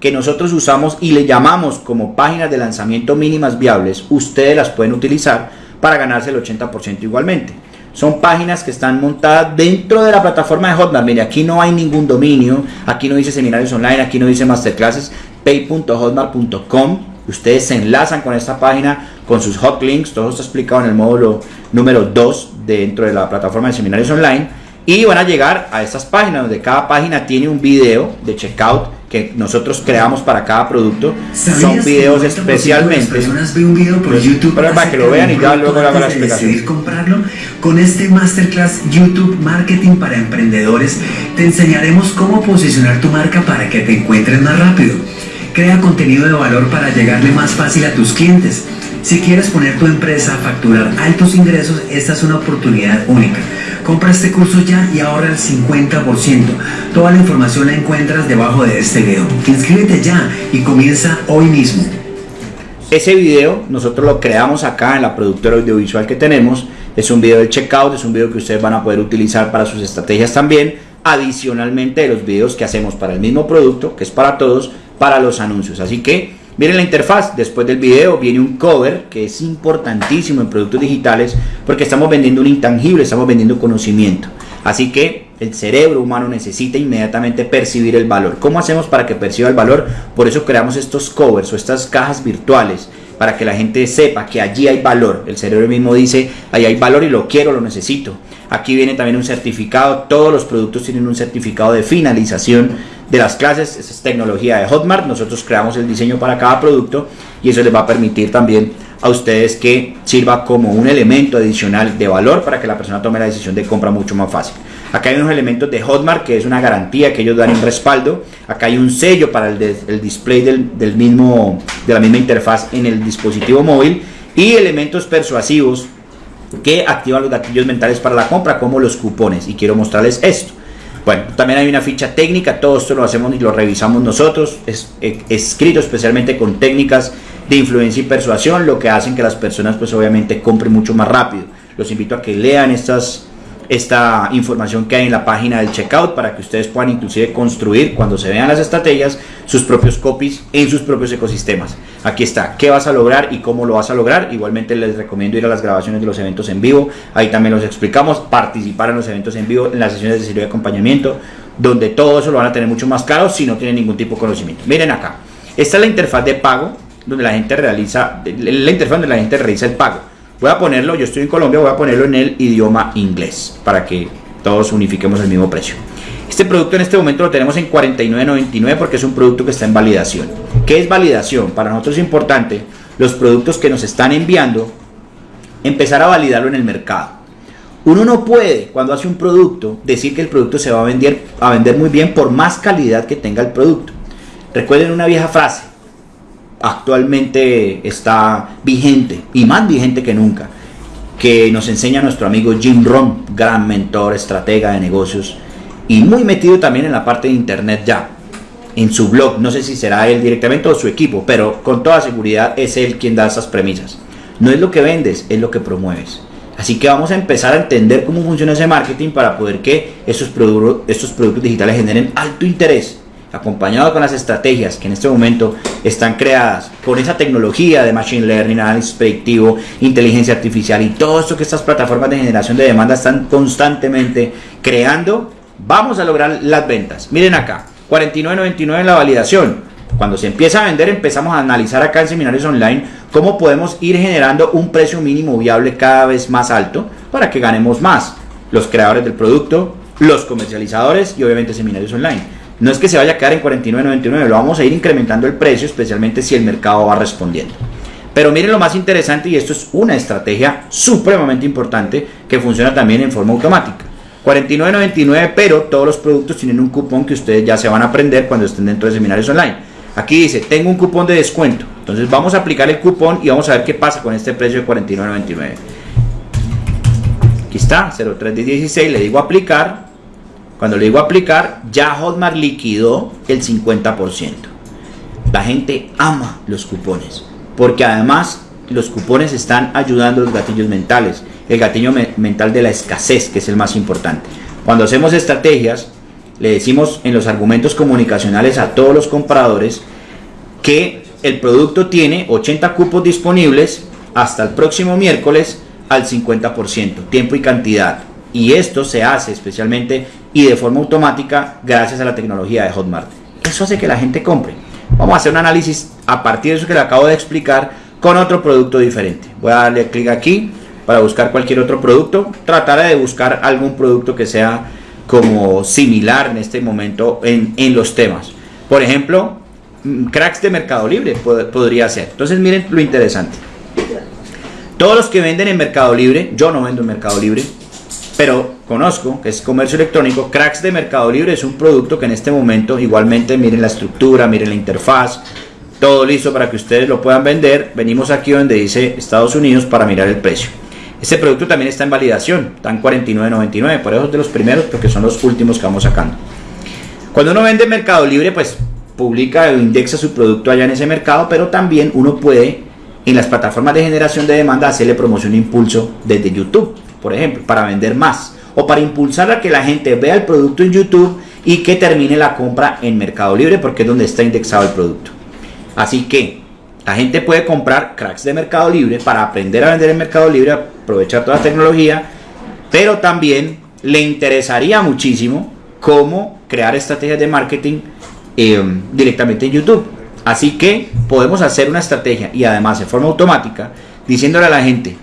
que nosotros usamos y le llamamos como páginas de lanzamiento mínimas viables, ustedes las pueden utilizar para ganarse el 80% igualmente. Son páginas que están montadas dentro de la plataforma de Hotmart. Mire, aquí no hay ningún dominio, aquí no dice seminarios online, aquí no dice masterclasses, pay.hotmart.com. Ustedes se enlazan con esta página, con sus hotlinks, todo está explicado en el módulo número 2 dentro de la plataforma de seminarios online. Y van a llegar a estas páginas donde cada página tiene un video de checkout que nosotros creamos para cada producto son videos especialmente ven un video por YouTube para, que lo vean y ya luego la explicación. comprarlo con este masterclass YouTube Marketing para Emprendedores te enseñaremos cómo posicionar tu marca para que te encuentres más rápido. Crea contenido de valor para llegarle más fácil a tus clientes. Si quieres poner tu empresa a facturar altos ingresos esta es una oportunidad única Compra este curso ya y ahorra el 50%. Toda la información la encuentras debajo de este video. Inscríbete ya y comienza hoy mismo. Ese video nosotros lo creamos acá en la productora audiovisual que tenemos. Es un video de checkout, es un video que ustedes van a poder utilizar para sus estrategias también. Adicionalmente de los videos que hacemos para el mismo producto, que es para todos, para los anuncios. Así que Miren la interfaz, después del video viene un cover que es importantísimo en productos digitales porque estamos vendiendo un intangible, estamos vendiendo conocimiento. Así que el cerebro humano necesita inmediatamente percibir el valor. ¿Cómo hacemos para que perciba el valor? Por eso creamos estos covers o estas cajas virtuales para que la gente sepa que allí hay valor. El cerebro mismo dice, ahí hay valor y lo quiero, lo necesito. Aquí viene también un certificado, todos los productos tienen un certificado de finalización de las clases, esa es tecnología de Hotmart, nosotros creamos el diseño para cada producto y eso les va a permitir también a ustedes que sirva como un elemento adicional de valor para que la persona tome la decisión de compra mucho más fácil. Acá hay unos elementos de Hotmart que es una garantía que ellos dan en respaldo. Acá hay un sello para el, display del, mismo, de la misma interfaz en el dispositivo móvil y elementos persuasivos que activan los gatillos mentales para la compra como los cupones y quiero mostrarles esto. Bueno, también hay una ficha técnica, todo esto lo hacemos y lo revisamos nosotros, es eh, escrito especialmente con técnicas de influencia y persuasión, lo que hacen que las personas pues obviamente compren mucho más rápido. Los invito a que lean estas esta información que hay en la página del checkout para que ustedes puedan inclusive construir cuando se vean las estrategias sus propios copies en sus propios ecosistemas. Aquí está, qué vas a lograr y cómo lo vas a lograr. Igualmente les recomiendo ir a las grabaciones de los eventos en vivo, ahí también los explicamos, participar en los eventos en vivo, en las sesiones de servicio de acompañamiento, donde todo eso lo van a tener mucho más claro si no tienen ningún tipo de conocimiento. Miren acá, esta es la interfaz de pago donde la gente realiza, la interfaz donde la gente realiza el pago. Voy a ponerlo, yo estoy en Colombia, voy a ponerlo en el idioma inglés para que todos unifiquemos el mismo precio. Este producto en este momento lo tenemos en 49.99 porque es un producto que está en validación. ¿Qué es validación? Para nosotros es importante los productos que nos están enviando empezar a validarlo en el mercado. Uno no puede, cuando hace un producto, decir que el producto se va a vender, a vender muy bien por más calidad que tenga el producto. Recuerden una vieja frase, actualmente está vigente y más vigente que nunca, que nos enseña nuestro amigo Jim Rohn, gran mentor, estratega de negocios y muy metido también en la parte de internet ya. En su blog, no sé si será él directamente o su equipo, pero con toda seguridad es él quien da esas premisas. No es lo que vendes, es lo que promueves. Así que vamos a empezar a entender cómo funciona ese marketing para poder que estos, estos productos digitales generen alto interés acompañado con las estrategias que en este momento están creadas con esa tecnología de Machine Learning, análisis predictivo, inteligencia artificial y todo esto que estas plataformas de generación de demanda están constantemente creando, vamos a lograr las ventas. Miren acá, 49.99 en la validación. Cuando se empieza a vender empezamos a analizar acá en seminarios online cómo podemos ir generando un precio mínimo viable cada vez más alto para que ganemos más los creadores del producto, los comercializadores y obviamente seminarios online. No es que se vaya a quedar en 49.99, lo vamos a ir incrementando el precio, especialmente si el mercado va respondiendo. Pero miren lo más interesante y esto es una estrategia supremamente importante que funciona también en forma automática. 49.99, pero todos los productos tienen un cupón que ustedes ya se van a aprender cuando estén dentro de seminarios online. Aquí dice, tengo un cupón de descuento. Entonces vamos a aplicar el cupón y vamos a ver qué pasa con este precio de 49.99. Aquí está, 0316, le digo aplicar cuando le digo aplicar, ya Hotmart liquidó el 50%. La gente ama los cupones, porque además los cupones están ayudando a los gatillos mentales. El gatillo mental de la escasez, que es el más importante. Cuando hacemos estrategias, le decimos en los argumentos comunicacionales a todos los compradores que el producto tiene 80 cupos disponibles hasta el próximo miércoles al 50%, tiempo y cantidad. Y esto se hace especialmente y de forma automática gracias a la tecnología de Hotmart. Eso hace que la gente compre. Vamos a hacer un análisis a partir de eso que le acabo de explicar con otro producto diferente. Voy a darle clic aquí para buscar cualquier otro producto. Trataré de buscar algún producto que sea como similar en este momento en, en los temas. Por ejemplo, mm, cracks de Mercado Libre podría ser. Entonces miren lo interesante. Todos los que venden en Mercado Libre, yo no vendo en Mercado Libre, pero conozco, que es comercio electrónico, Cracks de Mercado Libre es un producto que en este momento igualmente miren la estructura, miren la interfaz, todo listo para que ustedes lo puedan vender. Venimos aquí donde dice Estados Unidos para mirar el precio. Este producto también está en validación, está en 49.99, por eso es de los primeros porque son los últimos que vamos sacando. Cuando uno vende en Mercado Libre, pues publica o indexa su producto allá en ese mercado, pero también uno puede en las plataformas de generación de demanda hacerle promoción e impulso desde YouTube por ejemplo, para vender más o para impulsar a que la gente vea el producto en YouTube y que termine la compra en Mercado Libre porque es donde está indexado el producto. Así que La gente puede comprar cracks de Mercado Libre para aprender a vender en Mercado Libre, aprovechar toda la tecnología, pero también le interesaría muchísimo cómo crear estrategias de marketing eh, directamente en YouTube. Así que podemos hacer una estrategia y además de forma automática diciéndole a la gente,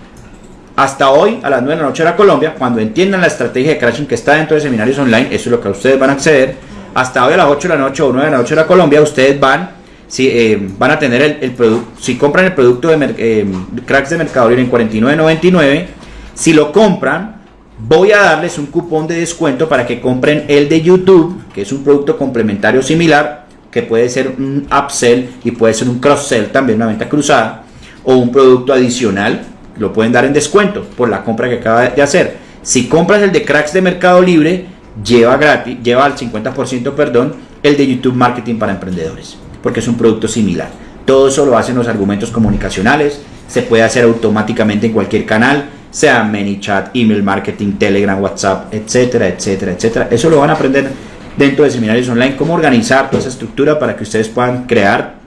hasta hoy a las 9 de la noche de la Colombia, cuando entiendan la estrategia de crashing que está dentro de seminarios online, eso es lo que ustedes van a acceder, hasta hoy a las 8 de la noche o 9 de la noche de la Colombia, ustedes van, si, eh, van a tener el, producto, si compran el producto de eh, cracks de Mercado Libre en 49.99, si lo compran, voy a darles un cupón de descuento para que compren el de YouTube, que es un producto complementario similar, que puede ser un upsell y puede ser un cross-sell también, una venta cruzada, o un producto adicional, lo pueden dar en descuento por la compra que acaba de hacer. Si compras el de cracks de Mercado Libre, lleva gratis, lleva al 50%, perdón, el de YouTube Marketing para Emprendedores, porque es un producto similar. Todo eso lo hacen los argumentos comunicacionales, se puede hacer automáticamente en cualquier canal, sea ManyChat, email marketing, Telegram, WhatsApp, etcétera, etcétera, etcétera. Eso lo van a aprender dentro de seminarios online, cómo organizar toda esa estructura para que ustedes puedan crear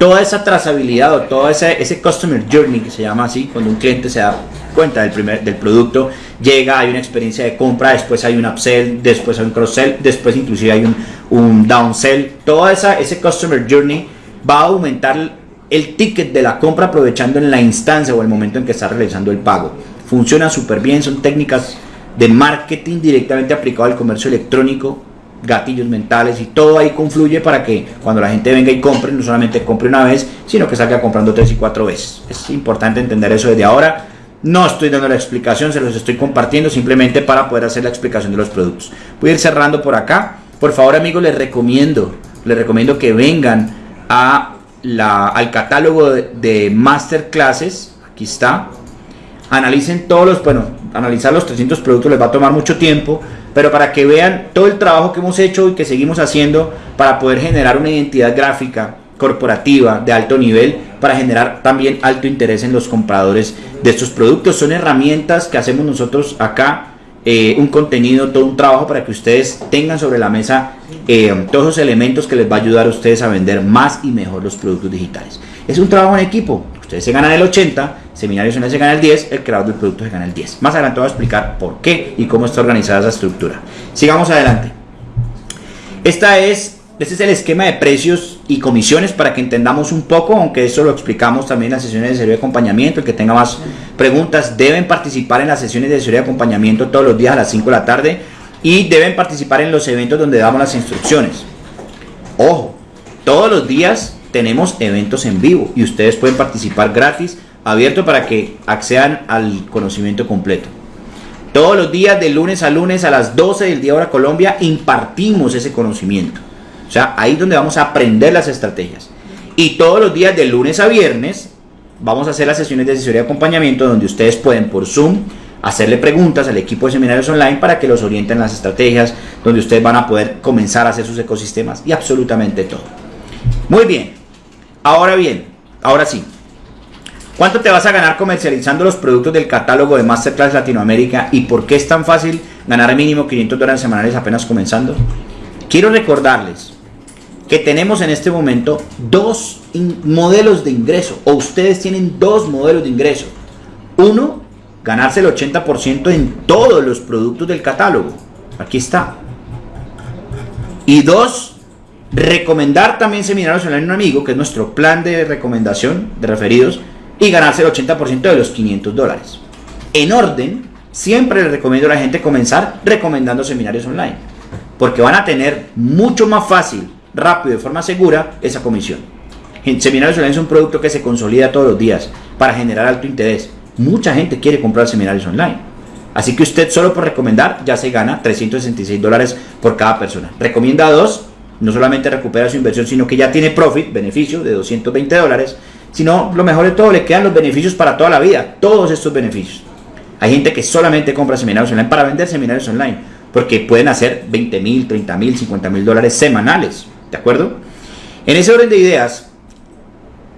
toda esa trazabilidad o todo ese, customer journey que se llama así, cuando un cliente se da cuenta del, primer, del producto, llega, hay una experiencia de compra, después hay un upsell, después hay un cross-sell, después inclusive hay un, un downsell, toda esa, ese customer journey va a aumentar el ticket de la compra aprovechando en la instancia o el momento en que está realizando el pago. Funciona súper bien, son técnicas de marketing directamente aplicado al comercio electrónico gatillos mentales y todo ahí confluye para que cuando la gente venga y compre, no solamente compre una vez, sino que salga comprando tres y cuatro veces. Es importante entender eso desde ahora. No estoy dando la explicación, se los estoy compartiendo simplemente para poder hacer la explicación de los productos. Voy a ir cerrando por acá. Por favor, amigos, les recomiendo, les recomiendo que vengan a la, al catálogo de, de masterclasses. Aquí está. Analicen todos los, bueno, analizar los 300 productos les va a tomar mucho tiempo pero para que vean todo el trabajo que hemos hecho y que seguimos haciendo para poder generar una identidad gráfica corporativa de alto nivel para generar también alto interés en los compradores de estos productos. Son herramientas que hacemos nosotros acá, eh, un contenido, todo un trabajo para que ustedes tengan sobre la mesa eh, todos los elementos que les va a ayudar a ustedes a vender más y mejor los productos digitales. Es un trabajo en equipo, ustedes se ganan el 80, Seminarios se gana el 10, el creador del producto se gana el 10. Más adelante voy a explicar por qué y cómo está organizada esa estructura. Sigamos adelante. Esta es, este es el esquema de precios y comisiones para que entendamos un poco, aunque eso lo explicamos también en las sesiones de servicio de acompañamiento. El que tenga más preguntas deben participar en las sesiones de servicio de acompañamiento todos los días a las 5 de la tarde y deben participar en los eventos donde damos las instrucciones. Ojo, todos los días tenemos eventos en vivo y ustedes pueden participar gratis abierto para que accedan al conocimiento completo. Todos los días, de lunes a lunes a las 12 del día hora Colombia, impartimos ese conocimiento. O sea, ahí es donde vamos a aprender las estrategias. Y todos los días, de lunes a viernes, vamos a hacer las sesiones de asesoría y acompañamiento donde ustedes pueden por Zoom hacerle preguntas al equipo de seminarios online para que los orienten las estrategias, donde ustedes van a poder comenzar a hacer sus ecosistemas y absolutamente todo. Muy bien. Ahora bien, ahora sí, ¿Cuánto te vas a ganar comercializando los productos del catálogo de Masterclass Latinoamérica y por qué es tan fácil ganar mínimo 500 dólares semanales apenas comenzando? Quiero recordarles que tenemos en este momento dos modelos de ingreso o ustedes tienen dos modelos de ingreso. Uno, ganarse el 80% en todos los productos del catálogo. Aquí está. Y dos, recomendar también seminarios online a un amigo, que es nuestro plan de recomendación de referidos y ganarse el 80% de los 500 dólares. En orden, siempre les recomiendo a la gente comenzar recomendando seminarios online, porque van a tener mucho más fácil, rápido, de forma segura esa comisión. Seminarios online es un producto que se consolida todos los días para generar alto interés. Mucha gente quiere comprar seminarios online. Así que usted solo por recomendar ya se gana 366 dólares por cada persona. Recomienda dos, no solamente recupera su inversión, sino que ya tiene profit, beneficio de 220 dólares sino lo mejor de todo, le quedan los beneficios para toda la vida, todos estos beneficios. Hay gente que solamente compra seminarios online para vender seminarios online, porque pueden hacer 20 mil, 30 mil, 50 mil dólares semanales, ¿de acuerdo? En ese orden de ideas,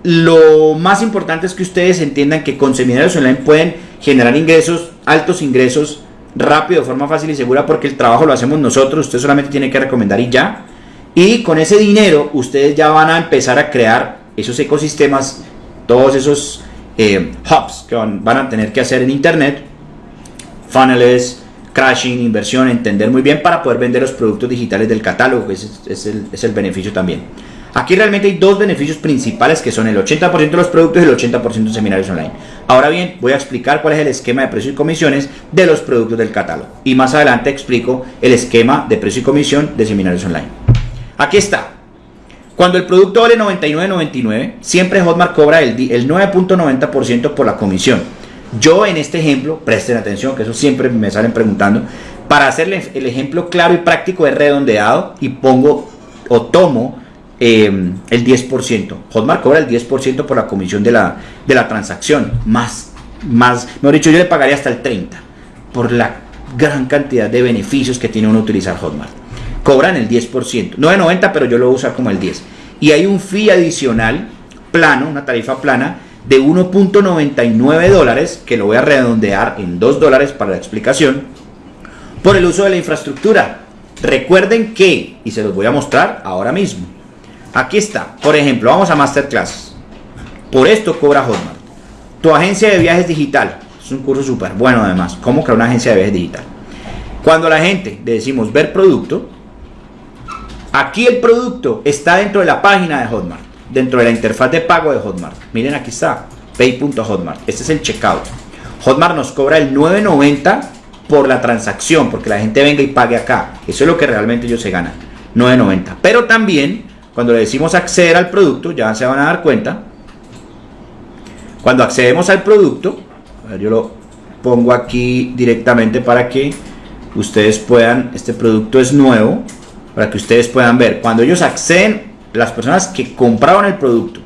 lo más importante es que ustedes entiendan que con seminarios online pueden generar ingresos, altos ingresos, rápido, de forma fácil y segura, porque el trabajo lo hacemos nosotros, usted solamente tiene que recomendar y ya. Y con ese dinero ustedes ya van a empezar a crear esos ecosistemas, todos esos eh, hubs que van, a tener que hacer en Internet, funnels, crashing, inversión, entender muy bien para poder vender los productos digitales del catálogo, ese es, el, es el beneficio también. Aquí realmente hay dos beneficios principales que son el 80% de los productos y el 80% de seminarios online. Ahora bien, voy a explicar cuál es el esquema de precios y comisiones de los productos del catálogo. Y más adelante explico el esquema de precio y comisión de seminarios online. Aquí está. Cuando el producto vale 99.99, siempre Hotmart cobra el, el 9.90% por la comisión. Yo en este ejemplo, presten atención, que eso siempre me salen preguntando, para hacerle el ejemplo claro y práctico es redondeado y pongo o tomo Em, el 10%. Hotmart cobra el 10% por la comisión de la, de la transacción. Más, más, mejor dicho, yo le pagaría hasta el 30% por la gran cantidad de beneficios que tiene uno utilizar Hotmart. Cobran el 10%, no de 90, pero yo lo voy a usar como el 10%. Y hay un fee adicional plano, una tarifa plana de 1.99 dólares, que lo voy a redondear en 2 dólares para la explicación, por el uso de la infraestructura. Recuerden que, y se los voy a mostrar ahora mismo, Aquí está. Por ejemplo, vamos a Masterclass. Por esto cobra Hotmart. Tu agencia de viajes digital. Es un curso súper bueno además. ¿Cómo crear una agencia de viajes digital? Cuando la gente le decimos ver producto, aquí el producto está dentro de la página de Hotmart. Dentro de la interfaz de pago de Hotmart. Miren aquí está. Pay.hotmart. Este es el checkout. Hotmart nos cobra el 9.90 por la transacción. Porque la gente venga y pague acá. Eso es lo que realmente ellos se ganan. 9.90. Pero también cuando le decimos acceder al producto, ya se van a dar cuenta. Cuando accedemos al producto, yo lo pongo aquí directamente para que ustedes puedan, este producto es nuevo, para que ustedes puedan ver. Cuando ellos acceden, las personas que compraron el producto,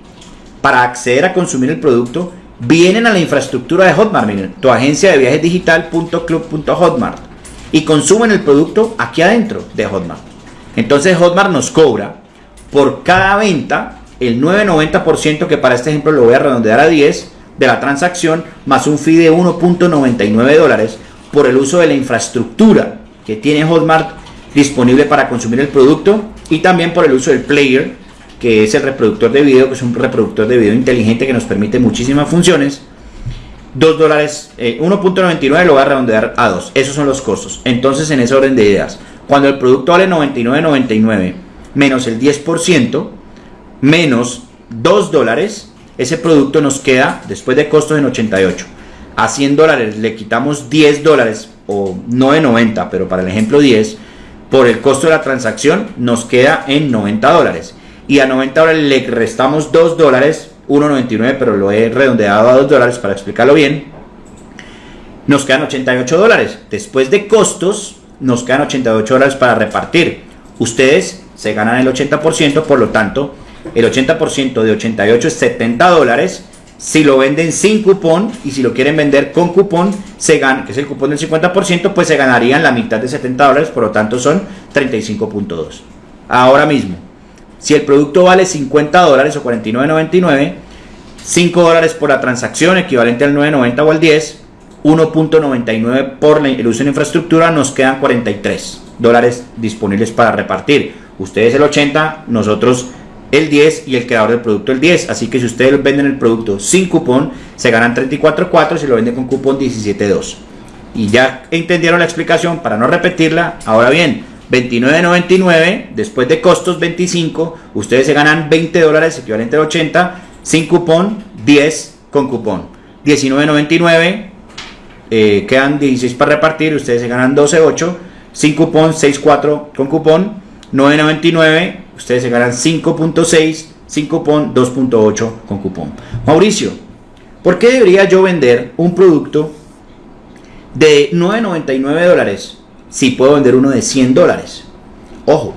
para acceder a consumir el producto, vienen a la infraestructura de Hotmart, miren, tu agencia de viajes digital.club.hotmart y consumen el producto aquí adentro de Hotmart. Entonces Hotmart nos cobra por cada venta el 9,90% que para este ejemplo lo voy a redondear a 10 de la transacción más un fee de 1.99 dólares por el uso de la infraestructura que tiene Hotmart disponible para consumir el producto y también por el uso del player que es el reproductor de video que es un reproductor de video inteligente que nos permite muchísimas funciones. 2 dólares 1.99 eh, lo voy a redondear a 2 esos son los costos. Entonces en ese orden de ideas cuando el producto vale 99.99 menos el 10%, menos 2 dólares, ese producto nos queda después de costos en 88. A 100 dólares le quitamos 10 dólares, o no de 90, pero para el ejemplo 10, por el costo de la transacción nos queda en 90 dólares. Y a 90 dólares le restamos 2 dólares, 1.99, pero lo he redondeado a 2 dólares para explicarlo bien. Nos quedan 88 dólares. Después de costos, nos quedan 88 dólares para repartir. Ustedes se ganan el 80%, por lo tanto, el 80% de 88 es 70 dólares. Si lo venden sin cupón y si lo quieren vender con cupón, se gana, que es el cupón del 50%, pues se ganarían la mitad de 70 dólares, por lo tanto son 35.2. Ahora mismo, si el producto vale 50 dólares o 49.99, 5 dólares por la transacción, equivalente al 9.90 o al 10, 1.99 por el uso de infraestructura, nos quedan 43 dólares disponibles para repartir. Ustedes el 80, nosotros el 10 y el creador del producto el 10. Así que si ustedes venden el producto sin cupón, se ganan 34.4, si lo venden con cupón 17.2. Y ya entendieron la explicación para no repetirla. Ahora bien, 29.99, después de costos 25, ustedes se ganan 20 dólares, equivalente a 80, sin cupón, 10 con cupón. 19.99, eh, quedan 16 para repartir, ustedes se ganan 12.8, sin cupón, 6.4 con cupón 9.99, ustedes se ganan 5.6, sin cupón 2.8 con cupón. Mauricio, ¿por qué debería yo vender un producto de 9.99 dólares si puedo vender uno de 100 dólares? Ojo,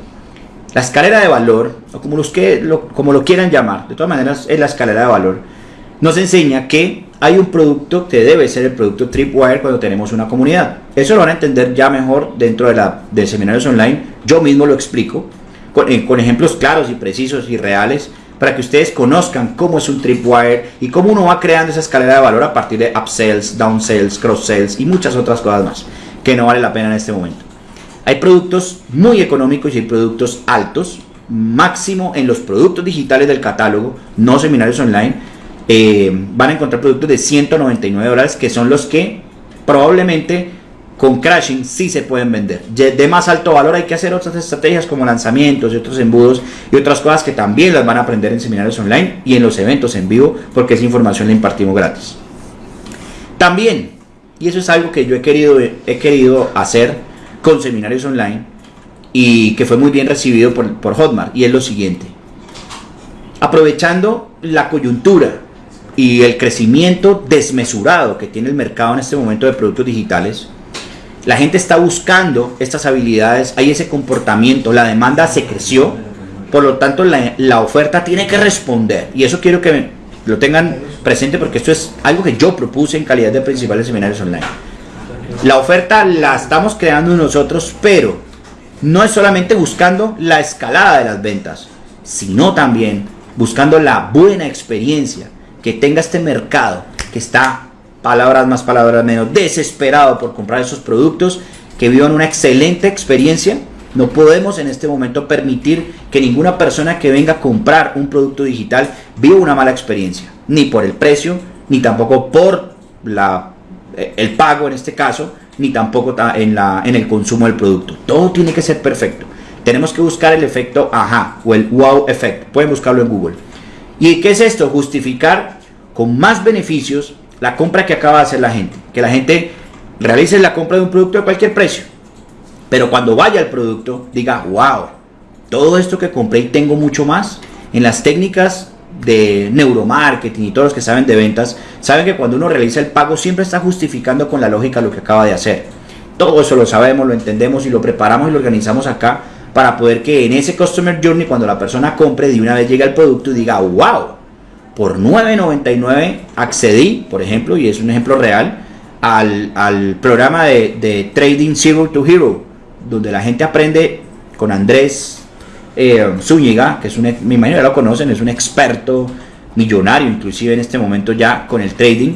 la escalera de valor, o como, los que, lo, como lo quieran llamar, de todas maneras es la escalera de valor, nos enseña que hay un producto que debe ser el producto Tripwire cuando tenemos una comunidad. Eso lo van a entender ya mejor dentro de, la, de seminarios online. Yo mismo lo explico con, eh, con, ejemplos claros y precisos y reales para que ustedes conozcan cómo es un Tripwire y cómo uno va creando esa escalera de valor a partir de upsells, downsells, cross-sells y muchas otras cosas más que no vale la pena en este momento. Hay productos muy económicos y hay productos altos máximo en los productos digitales del catálogo, no seminarios online, eh, van a encontrar productos de 199 dólares que son los que probablemente con crashing sí se pueden vender. De más alto valor hay que hacer otras estrategias como lanzamientos y otros embudos y otras cosas que también las van a aprender en seminarios online y en los eventos en vivo porque esa información la impartimos gratis. También, y eso es algo que yo he querido, he querido hacer con seminarios online y que fue muy bien recibido por, por Hotmart y es lo siguiente. Aprovechando la coyuntura y el crecimiento desmesurado que tiene el mercado en este momento de productos digitales, la gente está buscando estas habilidades, hay ese comportamiento, la demanda se creció, por lo tanto la, oferta tiene que responder. Y eso quiero que lo tengan presente porque esto es algo que yo propuse en calidad de principales seminarios online. La oferta la estamos creando nosotros, pero no es solamente buscando la escalada de las ventas, sino también buscando la buena experiencia que tenga este mercado que está palabras más, palabras menos, desesperado por comprar esos productos, que vivan una excelente experiencia. No podemos en este momento permitir que ninguna persona que venga a comprar un producto digital viva una mala experiencia, ni por el precio, ni tampoco por la, eh, el pago en este caso, ni tampoco en, la, en el consumo del producto. Todo tiene que ser perfecto. Tenemos que buscar el efecto ajá o el wow effect. Pueden buscarlo en Google. ¿Y qué es esto? Justificar con más beneficios la compra que acaba de hacer la gente. Que la gente realice la compra de un producto a cualquier precio. Pero cuando vaya al producto, diga, wow, todo esto que compré y tengo mucho más. En las técnicas de neuromarketing y todos los que saben de ventas, saben que cuando uno realiza el pago siempre está justificando con la lógica lo que acaba de hacer. Todo eso lo sabemos, lo entendemos y lo preparamos y lo organizamos acá para poder que en ese Customer Journey, cuando la persona compre, de una vez llegue al producto y diga, wow, por 9.99 accedí, por ejemplo, y es un ejemplo real, al, programa de, Trading Zero to Hero, donde la gente aprende con Andrés eh, Zúñiga, que es un, mi imagino ya lo conocen, es un experto millonario, inclusive en este momento ya con el trading,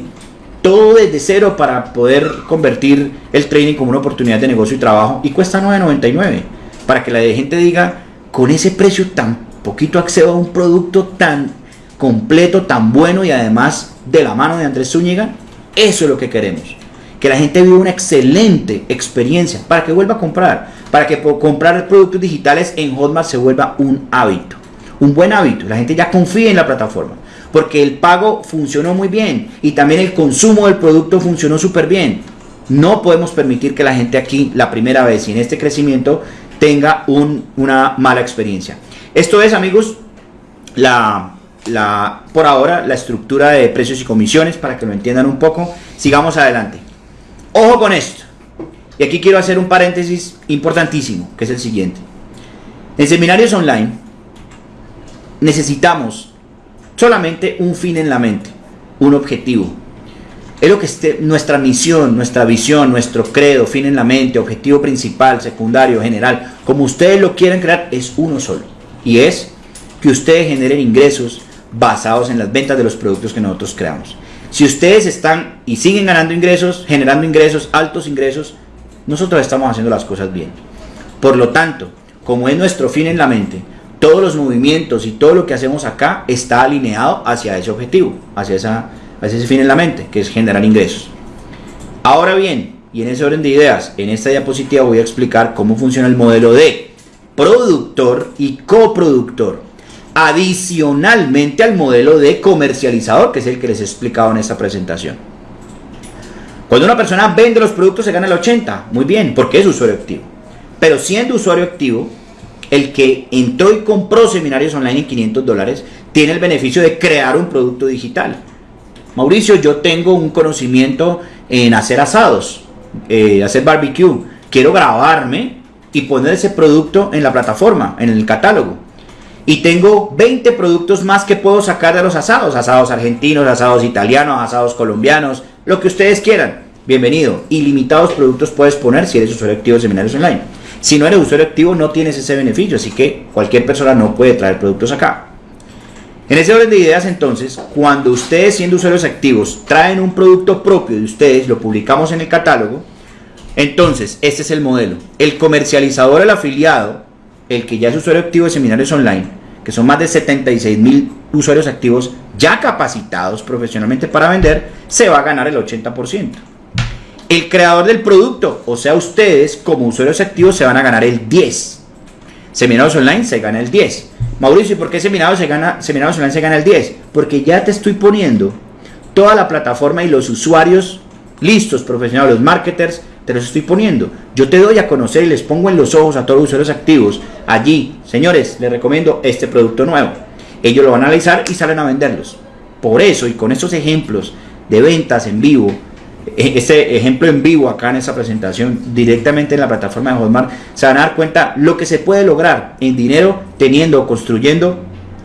todo desde cero para poder convertir el trading como una oportunidad de negocio y trabajo, y cuesta 9.99, para que la gente diga, con ese precio tan poquito accedo a un producto tan completo, tan bueno y además de la mano de Andrés Zúñiga, eso es lo que queremos. Que la gente viva una excelente experiencia para que vuelva a comprar, para que comprar productos digitales en Hotmart se vuelva un hábito, un buen hábito. La gente ya confía en la plataforma porque el pago funcionó muy bien y también el consumo del producto funcionó súper bien. No podemos permitir que la gente aquí la primera vez y en este crecimiento tenga una mala experiencia. Esto es amigos la la, por ahora la estructura de precios y comisiones para que lo entiendan un poco. Sigamos adelante. Ojo con esto. Y aquí quiero hacer un paréntesis importantísimo, que es el siguiente. En seminarios online necesitamos solamente un fin en la mente, un objetivo. Es lo que esté, nuestra misión, nuestra visión, nuestro credo, fin en la mente, objetivo principal, secundario, general, como ustedes lo quieren crear, es uno solo. Y es que ustedes generen ingresos basados en las ventas de los productos que nosotros creamos. Si ustedes están y siguen ganando ingresos, generando ingresos, altos ingresos, nosotros estamos haciendo las cosas bien. Por lo tanto, como es nuestro fin en la mente, todos los movimientos y todo lo que hacemos acá está alineado hacia ese objetivo, hacia, esa, hacia ese fin en la mente, que es generar ingresos. Ahora bien, y en ese orden de ideas, en esta diapositiva voy a explicar cómo funciona el modelo de productor y coproductor adicionalmente al modelo de comercializador, que es el que les he explicado en esta presentación. Cuando una persona vende los productos se gana el 80, muy bien, porque es usuario activo. Pero siendo usuario activo, el que entró y compró seminarios online en 500 dólares tiene el beneficio de crear un producto digital. Mauricio, yo tengo un conocimiento en hacer asados, eh, hacer barbecue. Quiero grabarme y poner ese producto en la plataforma, en el catálogo y tengo 20 productos más que puedo sacar de los asados, asados argentinos, asados italianos, asados colombianos, lo que ustedes quieran. Bienvenido. Ilimitados productos puedes poner si eres usuario activo de seminarios online. Si no eres usuario activo no tienes ese beneficio, así que cualquier persona no puede traer productos acá. En ese orden de ideas entonces, cuando ustedes siendo usuarios activos traen un producto propio de ustedes, lo publicamos en el catálogo, entonces este es el modelo. El comercializador, el afiliado, el que ya es usuario activo de seminarios online, que son más de 76 mil usuarios activos ya capacitados profesionalmente para vender, se va a ganar el 80%. El creador del producto, o sea, ustedes como usuarios activos se van a ganar el 10%. Seminarios online se gana el 10%. Mauricio, ¿y por qué seminarios, se gana, seminarios online se gana el 10%? Porque ya te estoy poniendo toda la plataforma y los usuarios listos, profesionales, los marketers, te los estoy poniendo. Yo te doy a conocer y les pongo en los ojos a todos los usuarios activos. Allí, señores, les recomiendo este producto nuevo. Ellos lo van a analizar y salen a venderlos. Por eso y con estos ejemplos de ventas en vivo, e-, este ejemplo en vivo acá en esta presentación directamente en la plataforma de Hotmart, se van a dar cuenta lo que se puede lograr en dinero teniendo o construyendo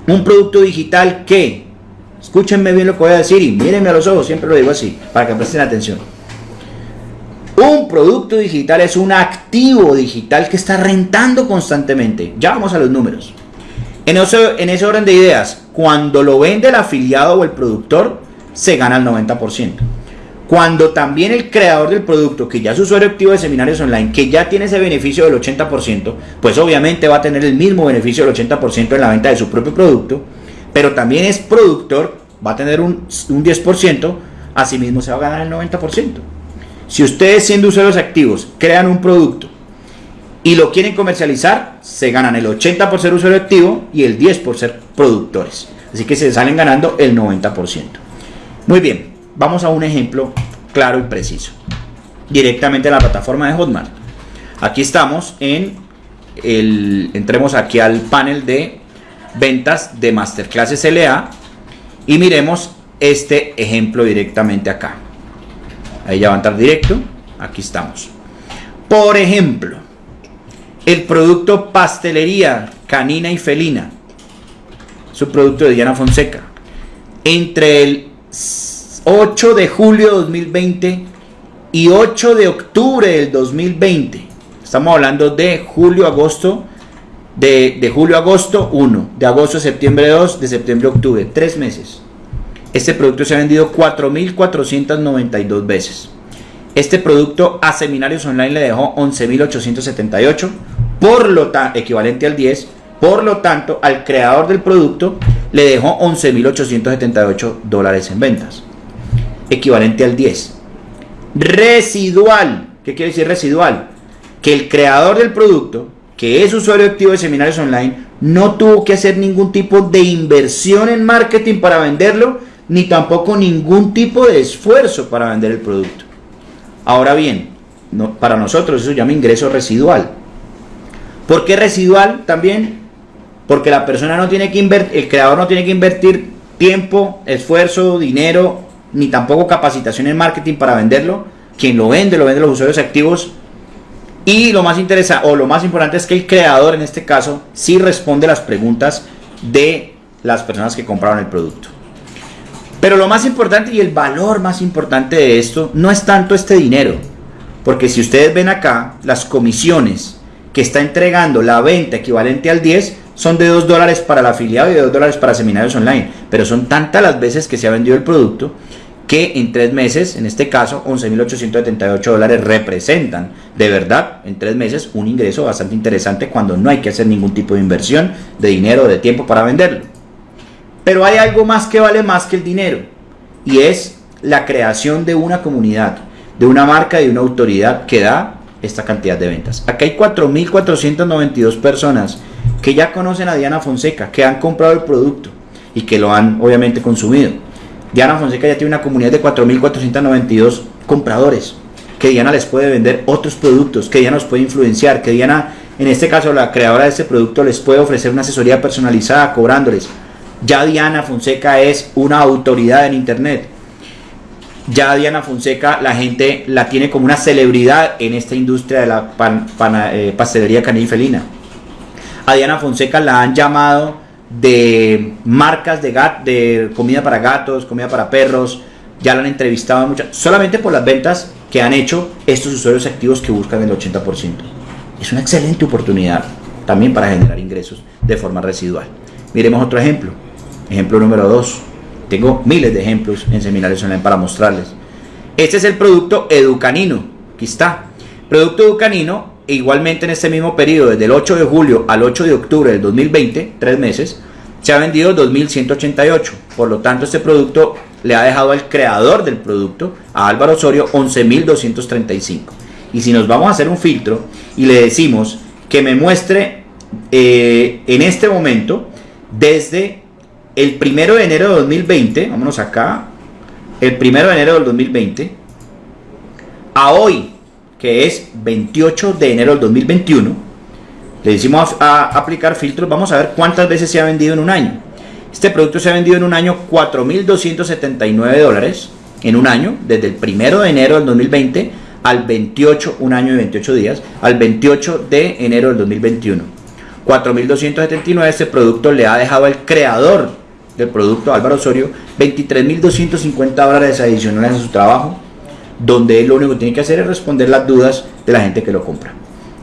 un producto digital que, escúchenme bien lo que voy a decir y mírenme a los ojos, siempre lo digo así, para que presten atención un producto digital es un activo digital que está rentando constantemente. Ya vamos a los números. En, ese orden de ideas, cuando lo vende el afiliado o el productor, se gana el 90%. Cuando también el creador del producto, que ya es usuario activo de seminarios online, que ya tiene ese beneficio del 80%, pues obviamente va a tener el mismo beneficio del 80% en la venta de su propio producto, pero también es productor, va a tener un, un 10%, asimismo se va a ganar el 90%. Si ustedes siendo usuarios activos crean un producto y lo quieren comercializar, se ganan el 80 por ser usuario activo y el 10 por ser productores. Así que se salen ganando el 90%. Muy bien, vamos a un ejemplo claro y preciso. Directamente en la plataforma de Hotmart. Aquí estamos en el, entremos aquí al panel de ventas de Masterclass SLA y miremos este ejemplo directamente acá. Ahí ya va a entrar directo. Aquí estamos. Por ejemplo, el producto pastelería canina y felina. Es un producto de Diana Fonseca. Entre el 8 de julio de 2020 y 8 de octubre del 2020. Estamos hablando de julio, agosto, de, de julio, agosto 1, de agosto, septiembre 2, de septiembre, octubre, tres meses. Este producto se ha vendido 4.492 veces. Este producto a seminarios online le dejó 11.878, por lo tanto, equivalente al 10. Por lo tanto, al creador del producto le dejó 11.878 dólares en ventas, equivalente al 10. Residual, ¿qué quiere decir residual? Que el creador del producto, que es usuario activo de seminarios online, no tuvo que hacer ningún tipo de inversión en marketing para venderlo, ni tampoco ningún tipo de esfuerzo para vender el producto. Ahora bien, para nosotros eso se llama ingreso residual. ¿Por qué residual también? Porque la persona no tiene que invertir, el creador no tiene que invertir tiempo, esfuerzo, dinero, ni tampoco capacitación en marketing para venderlo. Quien lo vende, lo vende los usuarios activos. Y lo más interesante, o lo más importante es que el creador en este caso sí responde las preguntas de las personas que compraron el producto. Pero lo más importante y el valor más importante de esto no es tanto este dinero. Porque si ustedes ven acá, las comisiones que está entregando la venta equivalente al 10 son de 2 dólares para el afiliado y de 2 dólares para seminarios online. Pero son tantas las veces que se ha vendido el producto que en tres meses, en este caso 11.878 dólares representan de verdad en tres meses un ingreso bastante interesante cuando no hay que hacer ningún tipo de inversión de dinero o de tiempo para venderlo. Pero hay algo más que vale más que el dinero y es la creación de una comunidad, de una marca de una autoridad que da esta cantidad de ventas. Acá hay 4.492 personas que ya conocen a Diana Fonseca, que han comprado el producto y que lo han obviamente consumido. Diana Fonseca ya tiene una comunidad de 4.492 compradores, que Diana les puede vender otros productos, que Diana los puede influenciar, que Diana, en este caso la creadora de este producto, les puede ofrecer una asesoría personalizada cobrándoles ya Diana Fonseca es una autoridad en Internet. Ya Diana Fonseca la gente la tiene como una celebridad en esta industria de la eh, pastelería canina felina. A Diana Fonseca la han llamado de marcas de, de comida para gatos, comida para perros. Ya la han entrevistado muchas, solamente por las ventas que han hecho estos usuarios activos que buscan el 80%. Es una excelente oportunidad también para generar ingresos de forma residual. Miremos otro ejemplo. Ejemplo número 2. Tengo miles de ejemplos en seminarios online para mostrarles. Este es el producto Educanino. Aquí está. Producto Educanino igualmente en este mismo periodo, desde el 8 de julio al 8 de octubre del 2020, tres meses, se ha vendido 2.188. Por lo tanto, este producto le ha dejado al creador del producto, a Álvaro Osorio, 11.235. Y si nos vamos a hacer un filtro y le decimos que me muestre eh, en este momento, desde el primero de enero de 2020, vámonos acá, el primero de enero del 2020, a hoy, que es 28 de enero del 2021, le decimos a, aplicar filtros, vamos a ver cuántas veces se ha vendido en un año. Este producto se ha vendido en un año 4.279 dólares en un año, desde el primero de enero del 2020 al 28, un año y 28 días, al 28 de enero del 2021. 4.279 este producto le ha dejado al creador del producto, Álvaro Osorio, 23.250 dólares adicionales a su trabajo, donde él lo único que tiene que hacer es responder las dudas de la gente que lo compra.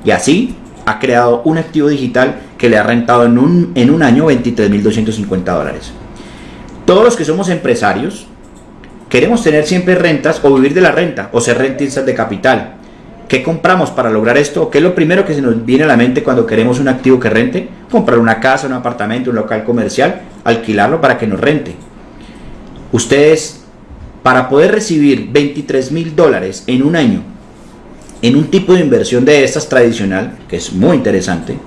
Y así ha creado un activo digital que le ha rentado en un, en un año 23.250 dólares. Todos los que somos empresarios queremos tener siempre rentas o vivir de la renta o ser rentistas de capital. ¿Qué compramos para lograr esto? ¿Qué es lo primero que se nos viene a la mente cuando queremos un activo que rente? Comprar una casa, un apartamento, un local comercial, alquilarlo para que nos rente. Ustedes, para poder recibir 23 mil dólares en un año, en un tipo de inversión de estas tradicional, que es muy interesante,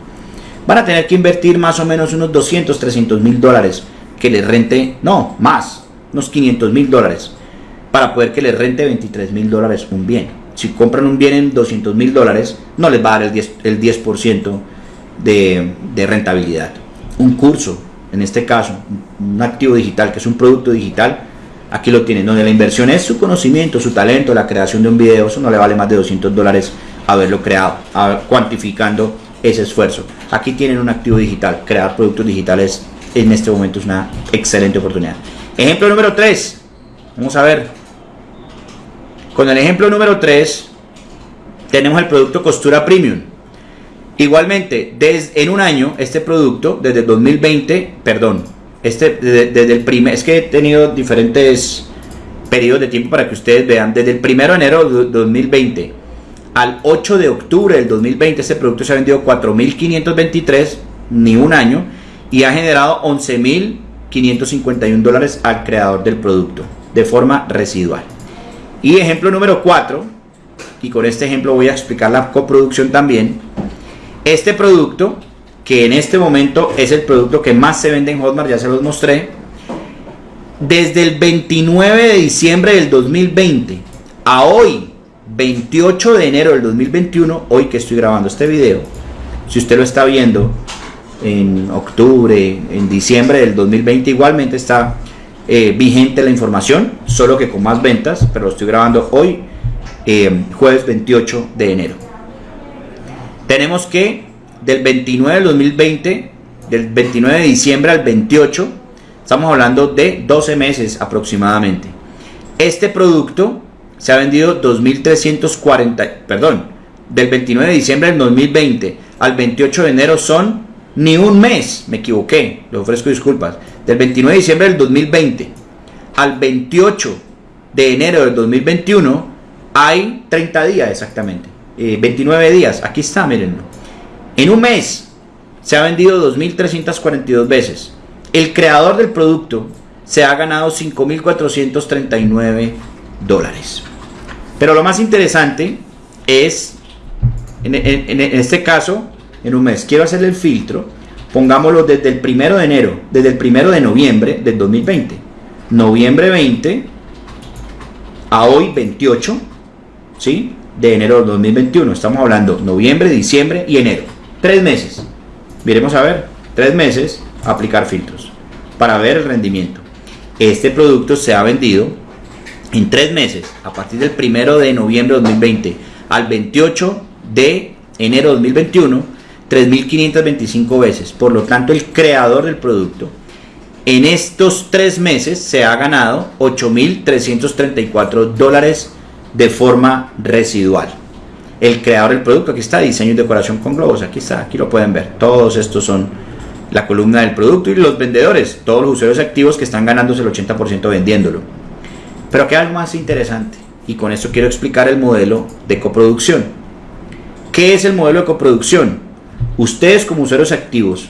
van a tener que invertir más o menos unos 200, 300 mil dólares que les rente, no, más, unos 500 mil dólares, para poder que les rente 23 mil dólares un bien si compran un bien en 200 mil dólares, no les va a dar el 10%, el 10 de, de rentabilidad. Un curso, en este caso, un activo digital, que es un producto digital, aquí lo tienen, donde la inversión es su conocimiento, su talento, la creación de un video, eso no le vale más de 200 dólares haberlo creado, cuantificando ese esfuerzo. Aquí tienen un activo digital, crear productos digitales en este momento es una excelente oportunidad. Ejemplo número 3, vamos a ver, con el ejemplo número 3, tenemos el producto costura premium. Igualmente, desde, en un año, este producto, desde el 2020, perdón, este, desde, el primer, es que he tenido diferentes periodos de tiempo para que ustedes vean, desde el 1 de enero de 2020 al 8 de octubre del 2020, este producto se ha vendido 4.523, ni un año, y ha generado 11.551 dólares al creador del producto, de forma residual. Y ejemplo número 4, y con este ejemplo voy a explicar la coproducción también. Este producto, que en este momento es el producto que más se vende en Hotmart, ya se los mostré, desde el 29 de diciembre del 2020 a hoy, 28 de enero del 2021, hoy que estoy grabando este video, si usted lo está viendo en octubre, en diciembre del 2020, igualmente está eh, vigente la información, solo que con más ventas, pero lo estoy grabando hoy, eh, jueves 28 de enero. Tenemos que del 29 del 2020, del 29 de diciembre al 28, estamos hablando de 12 meses aproximadamente. Este producto se ha vendido 2.340, perdón, del 29 de diciembre del 2020 al 28 de enero son ni un mes, me equivoqué, le ofrezco disculpas, del 29 de diciembre del 2020 al 28 de enero del 2021 hay 30 días exactamente, 29 eh, días, aquí está, mirenlo. En un mes se ha vendido 2.342 veces. El creador del producto se ha ganado 5.439 dólares. Pero lo más interesante es, en, en, este caso, en un mes, quiero hacerle el filtro pongámoslo desde el primero de enero, desde el primero de noviembre del 2020. Noviembre 20 a hoy 28, ¿sí? De enero del 2021. Estamos hablando noviembre, diciembre y enero. Tres meses. Miremos a ver, tres meses aplicar filtros para ver el rendimiento. Este producto se ha vendido en tres meses, a partir del primero de noviembre de 2020 al 28 de enero de 2021 3.525 veces. Por lo tanto, el creador del producto en estos tres meses se ha ganado 8.334 dólares de forma residual. El creador del producto, aquí está, diseño y decoración con globos, aquí está, aquí lo pueden ver. Todos estos son la columna del producto y los vendedores, todos los usuarios activos que están ganándose el 80% vendiéndolo. Pero que algo más interesante, y con esto quiero explicar el modelo de coproducción. ¿Qué es el modelo de coproducción? Ustedes como usuarios activos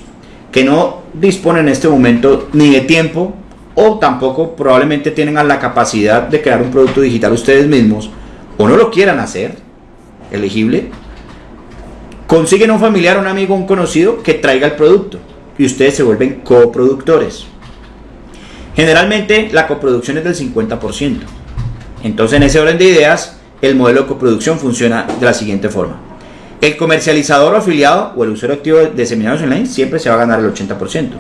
que no disponen en este momento ni de tiempo o tampoco probablemente tienen la capacidad de crear un producto digital ustedes mismos o no lo quieran hacer, elegible, consiguen un familiar, un amigo, un conocido que traiga el producto y ustedes se vuelven coproductores. Generalmente la coproducción es del 50%. Entonces en ese orden de ideas, el modelo de coproducción funciona de la siguiente forma. El comercializador o afiliado o el usuario activo de seminarios online siempre se va a ganar el 80%.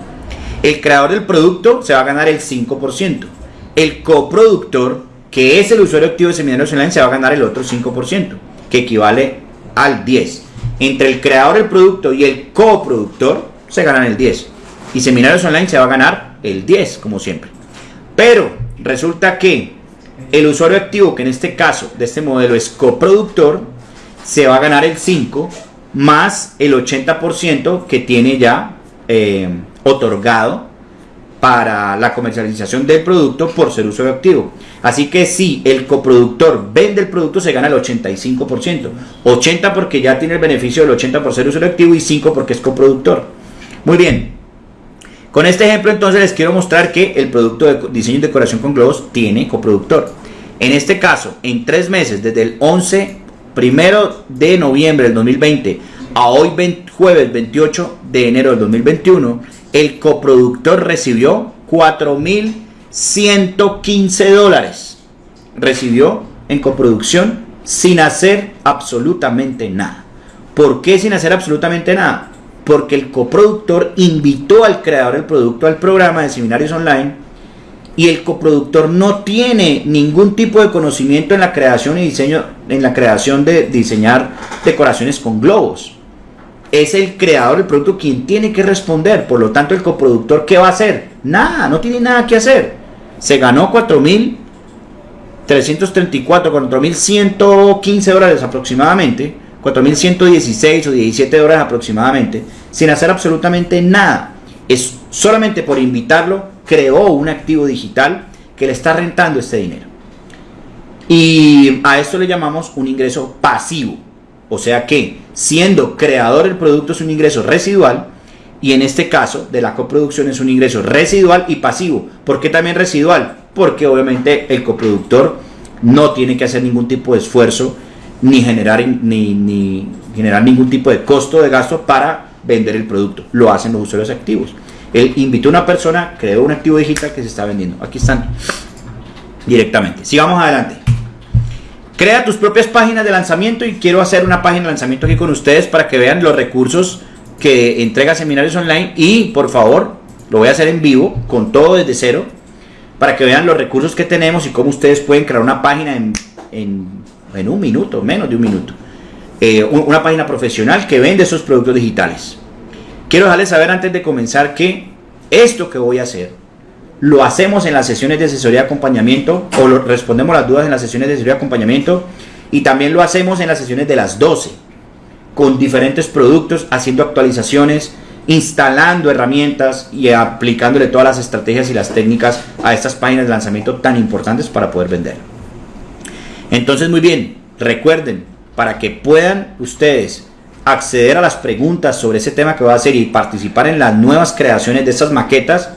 El creador del producto se va a ganar el 5%. El coproductor, que es el usuario activo de seminarios online, se va a ganar el otro 5%, que equivale al 10%. Entre el creador del producto y el coproductor se ganan el 10%. Y seminarios online se va a ganar el 10%, como siempre. Pero resulta que el usuario activo, que en este caso de este modelo es coproductor, se va a ganar el 5 más el 80% que tiene ya eh, otorgado para la comercialización del producto por ser usuario activo. Así que si el coproductor vende el producto se gana el 85%. 80 porque ya tiene el beneficio del 80 por ser usuario activo y 5 porque es coproductor. Muy bien. Con este ejemplo entonces les quiero mostrar que el producto de diseño y decoración con globos tiene coproductor. En este caso, en tres meses, desde el 11 primero de noviembre del 2020 a hoy jueves 28 de enero del 2021, el coproductor recibió 4.115 dólares. Recibió en coproducción sin hacer absolutamente nada. ¿Por qué sin hacer absolutamente nada? Porque el coproductor invitó al creador del producto al programa de seminarios online y el coproductor no tiene ningún tipo de conocimiento en la creación y diseño, en la creación de diseñar decoraciones con globos. Es el creador del producto quien tiene que responder. Por lo tanto, el coproductor, ¿qué va a hacer? Nada, no tiene nada que hacer. Se ganó 4.334, 4.115 dólares aproximadamente, 4.116 o 17 dólares aproximadamente, sin hacer absolutamente nada. Es solamente por invitarlo creó un activo digital que le está rentando este dinero. Y a esto le llamamos un ingreso pasivo. O sea que siendo creador del producto es un ingreso residual y en este caso de la coproducción es un ingreso residual y pasivo. ¿Por qué también residual? Porque obviamente el coproductor no tiene que hacer ningún tipo de esfuerzo ni generar, ni, ni generar ningún tipo de costo de gasto para vender el producto. Lo hacen los usuarios activos. Él invitó a una persona, creó un activo digital que se está vendiendo. Aquí están directamente. Sigamos adelante. Crea tus propias páginas de lanzamiento y quiero hacer una página de lanzamiento aquí con ustedes para que vean los recursos que entrega Seminarios Online y por favor, lo voy a hacer en vivo con todo desde cero para que vean los recursos que tenemos y cómo ustedes pueden crear una página en, en, un minuto, menos de un minuto. Eh, una página profesional que vende esos productos digitales. Quiero dejarles saber antes de comenzar que esto que voy a hacer lo hacemos en las sesiones de asesoría y acompañamiento o lo, respondemos las dudas en las sesiones de asesoría y acompañamiento y también lo hacemos en las sesiones de las 12 con diferentes productos, haciendo actualizaciones, instalando herramientas y aplicándole todas las estrategias y las técnicas a estas páginas de lanzamiento tan importantes para poder vender. Entonces, muy bien, recuerden, para que puedan ustedes acceder a las preguntas sobre ese tema que va a hacer y participar en las nuevas creaciones de estas maquetas,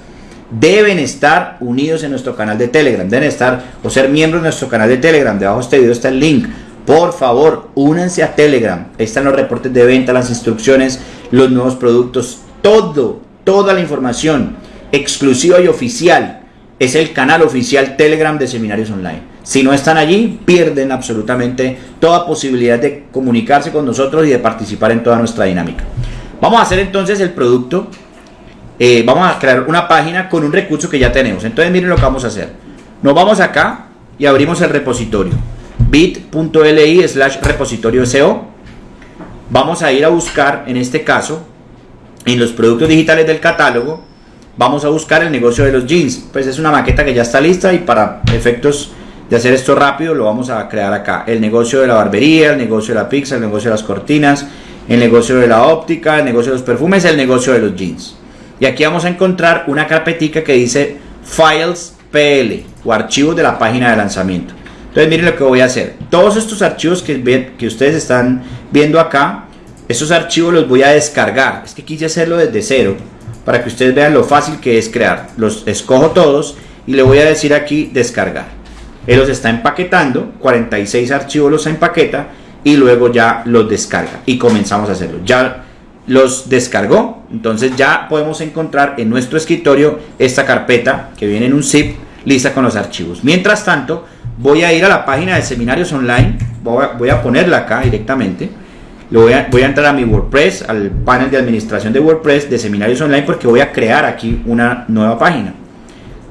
deben estar unidos en nuestro canal de Telegram, deben estar o ser miembros de nuestro canal de Telegram. Debajo de este video está el link. Por favor, únanse a Telegram. Ahí están los reportes de venta, las instrucciones, los nuevos productos, todo, toda la información exclusiva y oficial. Es el canal oficial Telegram de Seminarios Online. Si no están allí, pierden absolutamente toda posibilidad de comunicarse con nosotros y de participar en toda nuestra dinámica. Vamos a hacer entonces el producto. Eh, vamos a crear una página con un recurso que ya tenemos. Entonces miren lo que vamos a hacer. Nos vamos acá y abrimos el repositorio. bit.li slash repositorio SEO. Vamos a ir a buscar, en este caso, en los productos digitales del catálogo, vamos a buscar el negocio de los jeans. Pues es una maqueta que ya está lista y para efectos de hacer esto rápido, lo vamos a crear acá. El negocio de la barbería, el negocio de la pizza, el negocio de las cortinas, el negocio de la óptica, el negocio de los perfumes, el negocio de los jeans. Y aquí vamos a encontrar una carpetica que dice Files PL o archivos de la página de lanzamiento. Entonces miren lo que voy a hacer. Todos estos archivos que, que ustedes están viendo acá, estos archivos los voy a descargar. Es que quise hacerlo desde cero para que ustedes vean lo fácil que es crear. Los escojo todos y le voy a decir aquí descargar. Él los está empaquetando, 46 archivos los empaqueta y luego ya los descarga y comenzamos a hacerlo. Ya los descargó, entonces ya podemos encontrar en nuestro escritorio esta carpeta que viene en un zip lista con los archivos. Mientras tanto, voy a ir a la página de seminarios online, voy a, ponerla acá directamente. Voy a, voy a entrar a mi WordPress, al panel de administración de WordPress de seminarios online porque voy a crear aquí una nueva página.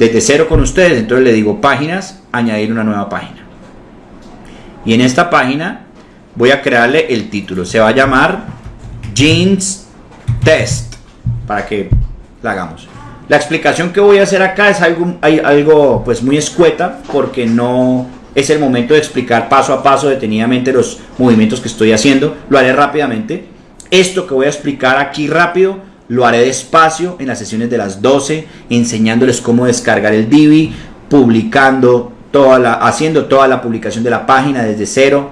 Desde cero con ustedes, entonces le digo páginas, añadir una nueva página. Y en esta página voy a crearle el título. Se va a llamar Jeans Test para que la hagamos. La explicación que voy a hacer acá es algo, algo pues muy escueta porque no es el momento de explicar paso a paso detenidamente los movimientos que estoy haciendo. Lo haré rápidamente. Esto que voy a explicar aquí rápido lo haré despacio en las sesiones de las 12 enseñándoles cómo descargar el Divi, publicando toda la, haciendo toda la publicación de la página desde cero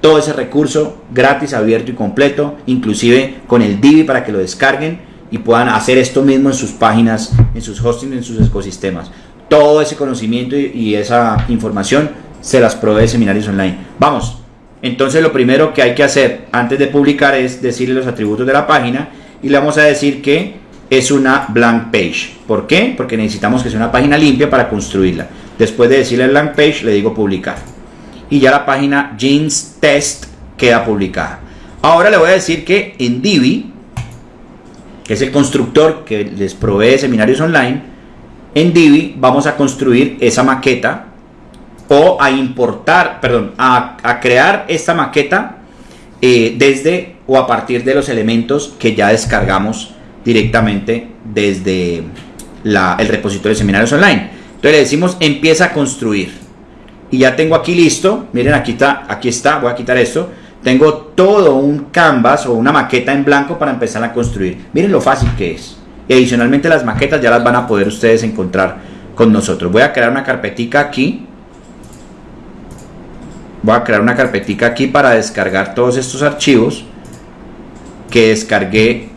todo ese recurso gratis, abierto y completo, inclusive con el Divi para que lo descarguen y puedan hacer esto mismo en sus páginas, en sus hosting, en sus ecosistemas. Todo ese conocimiento y, esa información se las provee Seminarios Online. Vamos, entonces lo primero que hay que hacer antes de publicar es decirle los atributos de la página y le vamos a decir que es una blank page. ¿Por qué? Porque necesitamos que sea una página limpia para construirla. Después de decirle blank page, le digo publicar y ya la página Jeans Test queda publicada. Ahora le voy a decir que en Divi, que es el constructor que les provee seminarios online, en Divi vamos a construir esa maqueta o a importar, perdón, a, crear esta maqueta eh, desde o a partir de los elementos que ya descargamos directamente desde el repositorio de seminarios online. Entonces le decimos empieza a construir y ya tengo aquí listo, miren aquí está, aquí está, voy a quitar esto, tengo todo un canvas o una maqueta en blanco para empezar a construir. Miren lo fácil que es. Y adicionalmente las maquetas ya las van a poder ustedes encontrar con nosotros. Voy a crear una carpetica aquí. Voy a crear una carpetica aquí para descargar todos estos archivos que descargué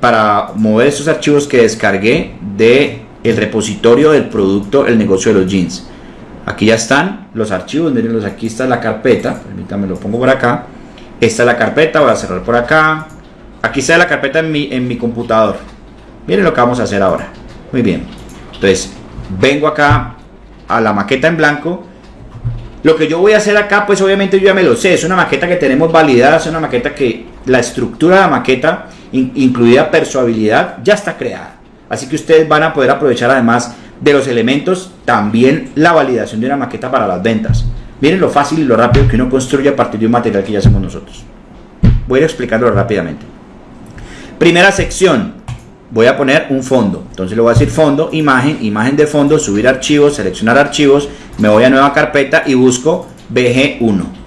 para mover estos archivos que descargué de el repositorio del producto el negocio de los jeans Aquí ya están los archivos, mirenlos, aquí está la carpeta, permítanme lo pongo por acá. Esta es la carpeta, voy a cerrar por acá. Aquí está la carpeta en mi, en mi computador. Miren lo que vamos a hacer ahora. Muy bien. Entonces, vengo acá a la maqueta en blanco. Lo que yo voy a hacer acá, pues obviamente yo ya me lo sé. Es una maqueta que tenemos validada, es una maqueta que la estructura de la maqueta, incluida persuabilidad, ya está creada. Así que ustedes van a poder aprovechar además de los elementos, también la validación de una maqueta para las ventas. Miren lo fácil y lo rápido que uno construye a partir de un material que ya hacemos nosotros. Voy a ir explicándolo rápidamente. Primera sección, voy a poner un fondo. Entonces le voy a decir fondo, imagen, imagen de fondo, subir archivos, seleccionar archivos, me voy a nueva carpeta y busco BG1.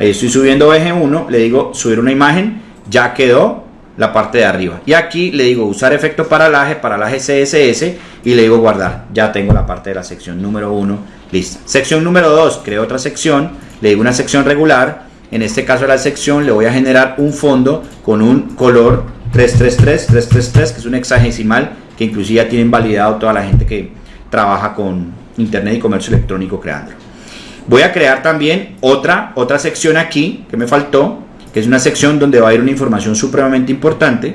Ahí estoy subiendo BG1, le digo subir una imagen, ya quedó la parte de arriba. Y aquí le digo usar efecto paralaje, paralaje CSS y le digo guardar. Ya tengo la parte de la sección número 1 lista. Sección número 2, creo otra sección, le digo una sección regular. En este caso la sección le voy a generar un fondo con un color 333, 333, que es un hexagesimal que inclusive ya tienen validado toda la gente que trabaja con internet y comercio electrónico creando. Voy a crear también otra, otra sección aquí que me faltó, que es una sección donde va a ir una información supremamente importante.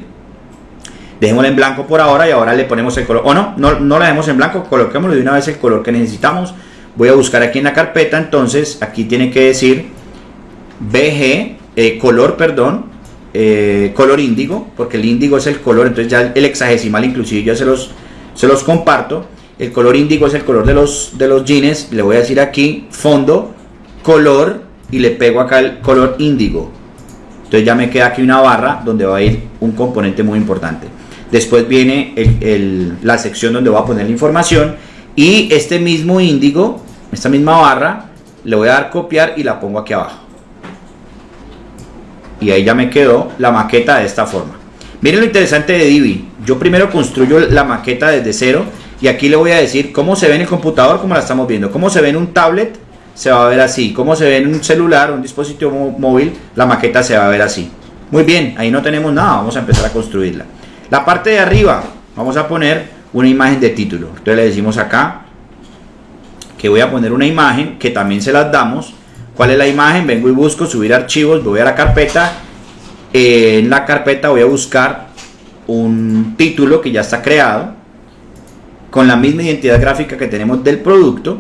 Dejémosla en blanco por ahora y ahora le ponemos el color. O no, no, no la dejemos en blanco, coloquémosle de una vez el color que necesitamos. Voy a buscar aquí en la carpeta, entonces aquí tiene que decir BG, eh, color, perdón, eh, color índigo, porque el índigo es el color, entonces ya el hexagesimal inclusive ya se los, se los comparto. El color índigo es el color de los, de los jeans. Le voy a decir aquí fondo, color y le pego acá el color índigo. Entonces ya me queda aquí una barra donde va a ir un componente muy importante. Después viene la sección donde voy a poner la información y este mismo índigo, esta misma barra, le voy a dar copiar y la pongo aquí abajo. Y ahí ya me quedó la maqueta de esta forma. Miren lo interesante de Divi. Yo primero construyo la maqueta desde cero y aquí le voy a decir cómo se ve en el computador, como la estamos viendo, cómo se ve en un tablet se va a ver así. Como se ve en un celular, un dispositivo móvil, la maqueta se va a ver así. Muy bien, ahí no tenemos nada, vamos a empezar a construirla. La parte de arriba, vamos a poner una imagen de título. Entonces le decimos acá que voy a poner una imagen que también se las damos. ¿Cuál es la imagen? Vengo y busco subir archivos, voy a la carpeta. en la carpeta voy a buscar un título que ya está creado con la misma identidad gráfica que tenemos del producto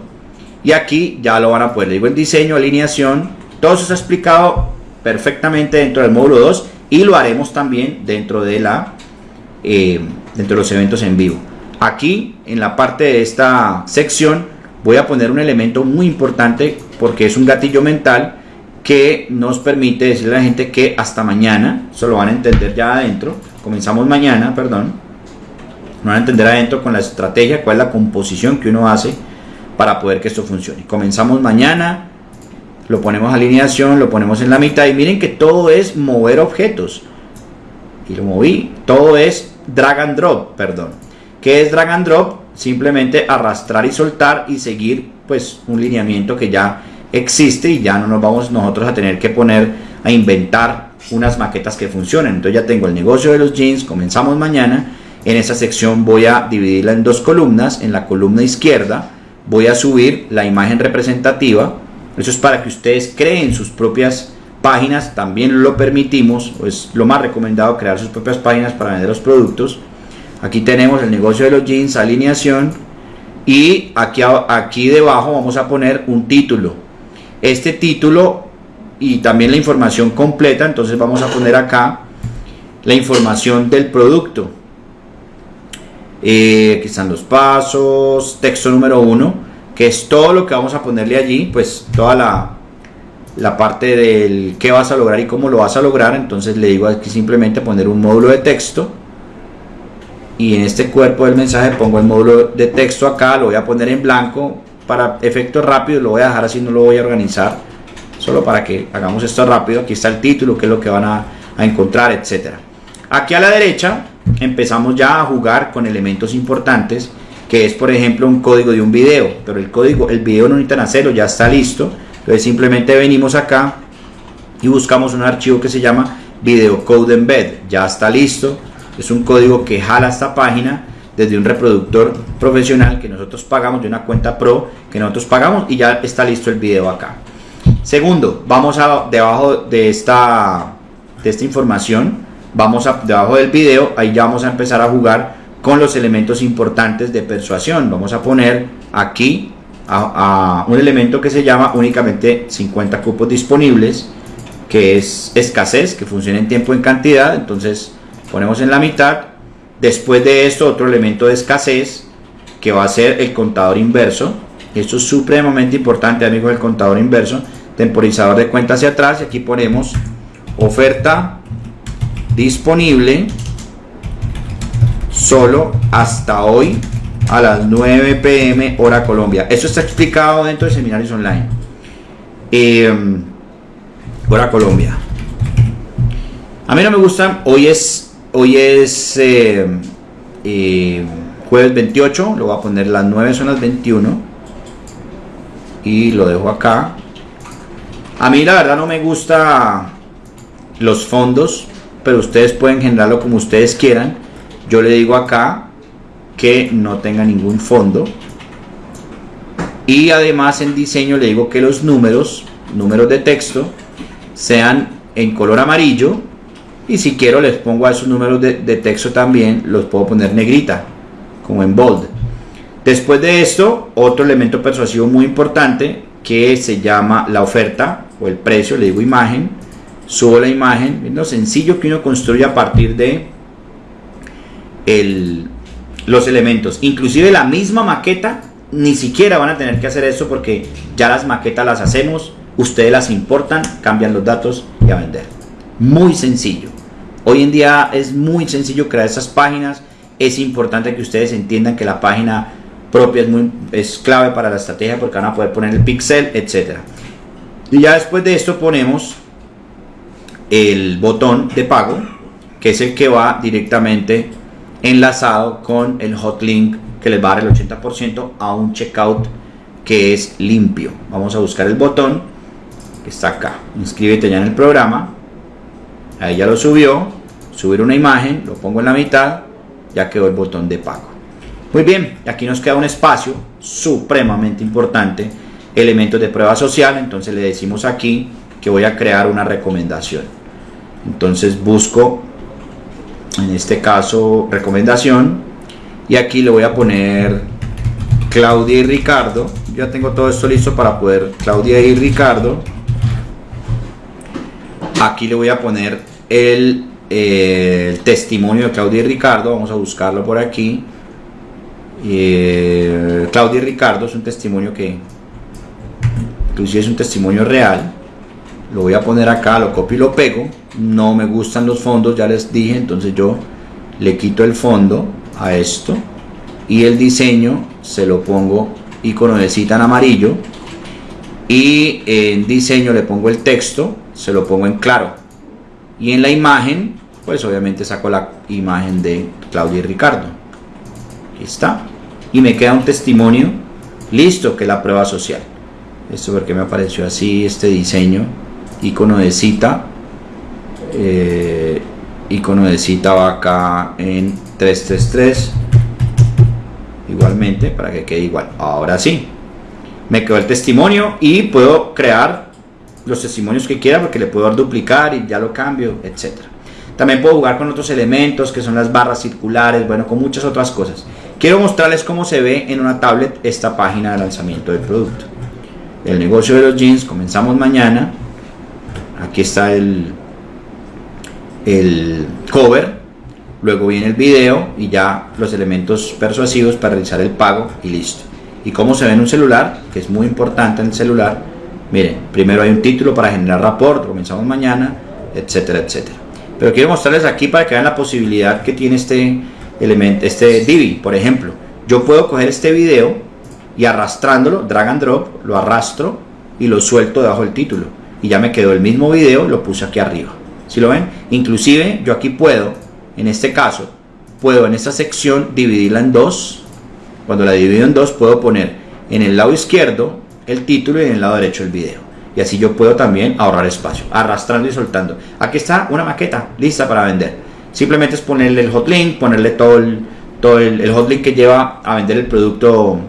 y aquí ya lo van a poder. digo el diseño, alineación, todo eso está explicado perfectamente dentro del módulo 2 y lo haremos también dentro de la eh, dentro de los eventos en vivo. Aquí en la parte de esta sección voy a poner un elemento muy importante porque es un gatillo mental que nos permite decirle a la gente que hasta mañana, eso lo van a entender ya adentro, comenzamos mañana, perdón, no van a entender adentro con la estrategia, cuál es la composición que uno hace para poder que esto funcione. Comenzamos mañana, lo ponemos alineación, lo ponemos en la mitad y miren que todo es mover objetos. Y lo moví, todo es drag and drop, perdón. ¿Qué es drag and drop? Simplemente arrastrar y soltar y seguir pues un lineamiento que ya existe y ya no nos vamos nosotros a tener que poner a inventar unas maquetas que funcionen. Entonces ya tengo el negocio de los jeans, comenzamos mañana. En esta sección voy a dividirla en dos columnas. En la columna izquierda voy a subir la imagen representativa. Eso es para que ustedes creen sus propias páginas. También lo permitimos, es lo más recomendado crear sus propias páginas para vender los productos. Aquí tenemos el negocio de los jeans, alineación. Y aquí, aquí debajo vamos a poner un título. Este título y también la información completa. Entonces vamos a poner acá la información del producto. Eh, aquí están los pasos, texto número uno, que es todo lo que vamos a ponerle allí, pues toda la, la parte del qué vas a lograr y cómo lo vas a lograr. Entonces le digo aquí simplemente poner un módulo de texto. Y en este cuerpo del mensaje pongo el módulo de texto acá, lo voy a poner en blanco para efectos rápidos, lo voy a dejar así, no lo voy a organizar, solo para que hagamos esto rápido. Aquí está el título, que es lo que van a, a encontrar, etcétera. Aquí a la derecha empezamos ya a jugar con elementos importantes que es por ejemplo un código de un video pero el código el video no necesitan hacerlo ya está listo. Entonces simplemente venimos acá y buscamos un archivo que se llama video code embed ya está listo. Es un código que jala esta página desde un reproductor profesional que nosotros pagamos de una cuenta pro que nosotros pagamos y ya está listo el video acá. Segundo vamos a debajo de esta de esta información vamos a, debajo del video, ahí ya vamos a empezar a jugar con los elementos importantes de persuasión. Vamos a poner aquí a, un elemento que se llama únicamente 50 cupos disponibles, que es escasez, que funciona en tiempo en cantidad. Entonces ponemos en la mitad. Después de esto, otro elemento de escasez, que va a ser el contador inverso. Esto es supremamente importante, amigos, el contador inverso. Temporizador de cuenta hacia atrás. Y aquí ponemos oferta disponible solo hasta hoy a las 9 pm hora Colombia. Eso está explicado dentro de seminarios online. Em, hora Colombia. A mí no me gusta. Hoy es hoy es em, em, jueves 28. Lo voy a poner las 9 son las 21 y lo dejo acá. A mí la verdad no me gusta los fondos pero ustedes pueden generarlo como ustedes quieran. Yo le digo acá que no tenga ningún fondo. Y además en diseño le digo que los números, números de texto, sean en color amarillo. Y si quiero les pongo a esos números de, texto también, los puedo poner negrita, como en bold. Después de esto, otro elemento persuasivo muy importante que se llama la oferta o el precio, le digo imagen subo la imagen, sencillo que uno construye a partir de el, los elementos. Inclusive la misma maqueta, ni siquiera van a tener que hacer eso porque ya las maquetas las hacemos, ustedes las importan, cambian los datos y a vender. Muy sencillo. Hoy en día es muy sencillo crear esas páginas. Es importante que ustedes entiendan que la página propia es, muy, es clave para la estrategia porque van a poder poner el pixel, etc. Y ya después de esto ponemos el botón de pago, que es el que va directamente enlazado con el hot link que les va a dar el 80% a un checkout que es limpio. Vamos a buscar el botón que está acá. Inscríbete ya en el programa. Ahí ya lo subió. Subir una imagen, lo pongo en la mitad, ya quedó el botón de pago. Muy bien, aquí nos queda un espacio supremamente importante, elementos de prueba social, entonces le decimos aquí que voy a crear una recomendación. Entonces busco, en este caso, recomendación, y aquí le voy a poner Claudia y Ricardo. Ya tengo todo esto listo para poder Claudia y Ricardo. Aquí le voy a poner el, eh, testimonio de Claudia y Ricardo. Vamos a buscarlo por aquí. Eh, Claudia y Ricardo es un testimonio que inclusive es un testimonio real. Lo voy a poner acá, lo copio y lo pego. No me gustan los fondos, ya les dije, entonces yo le quito el fondo a esto y el diseño se lo pongo icono de cita en amarillo y en diseño le pongo el texto, se lo pongo en claro. Y en la imagen pues obviamente saco la imagen de Claudia y Ricardo. Aquí está. Y me queda un testimonio. Listo que es la prueba social. Esto porque me apareció así este diseño icono de cita eh, icono de cita va acá en 333 igualmente para que quede igual. Ahora sí me quedó el testimonio y puedo crear los testimonios que quiera porque le puedo dar duplicar y ya lo cambio etcétera. También puedo jugar con otros elementos que son las barras circulares bueno con muchas otras cosas. Quiero mostrarles cómo se ve en una tablet esta página de lanzamiento del producto. El negocio de los jeans comenzamos mañana aquí está el el cover luego viene el video y ya los elementos persuasivos para realizar el pago y listo. Y cómo se ve en un celular que es muy importante en el celular miren primero hay un título para generar rapport comenzamos mañana etcétera etcétera. Pero quiero mostrarles aquí para que vean la posibilidad que tiene este elemento este Divi por ejemplo yo puedo coger este video y arrastrándolo drag and drop lo arrastro y lo suelto debajo del título y ya me quedó el mismo video lo puse aquí arriba si lo ven inclusive yo aquí puedo en este caso, puedo en esta sección dividirla en dos. Cuando la divido en dos, puedo poner en el lado izquierdo el título y en el lado derecho el video. Y así yo puedo también ahorrar espacio, arrastrando y soltando. Aquí está una maqueta lista para vender. Simplemente es ponerle el hotlink, ponerle todo el, todo el, hotlink que lleva a vender el producto,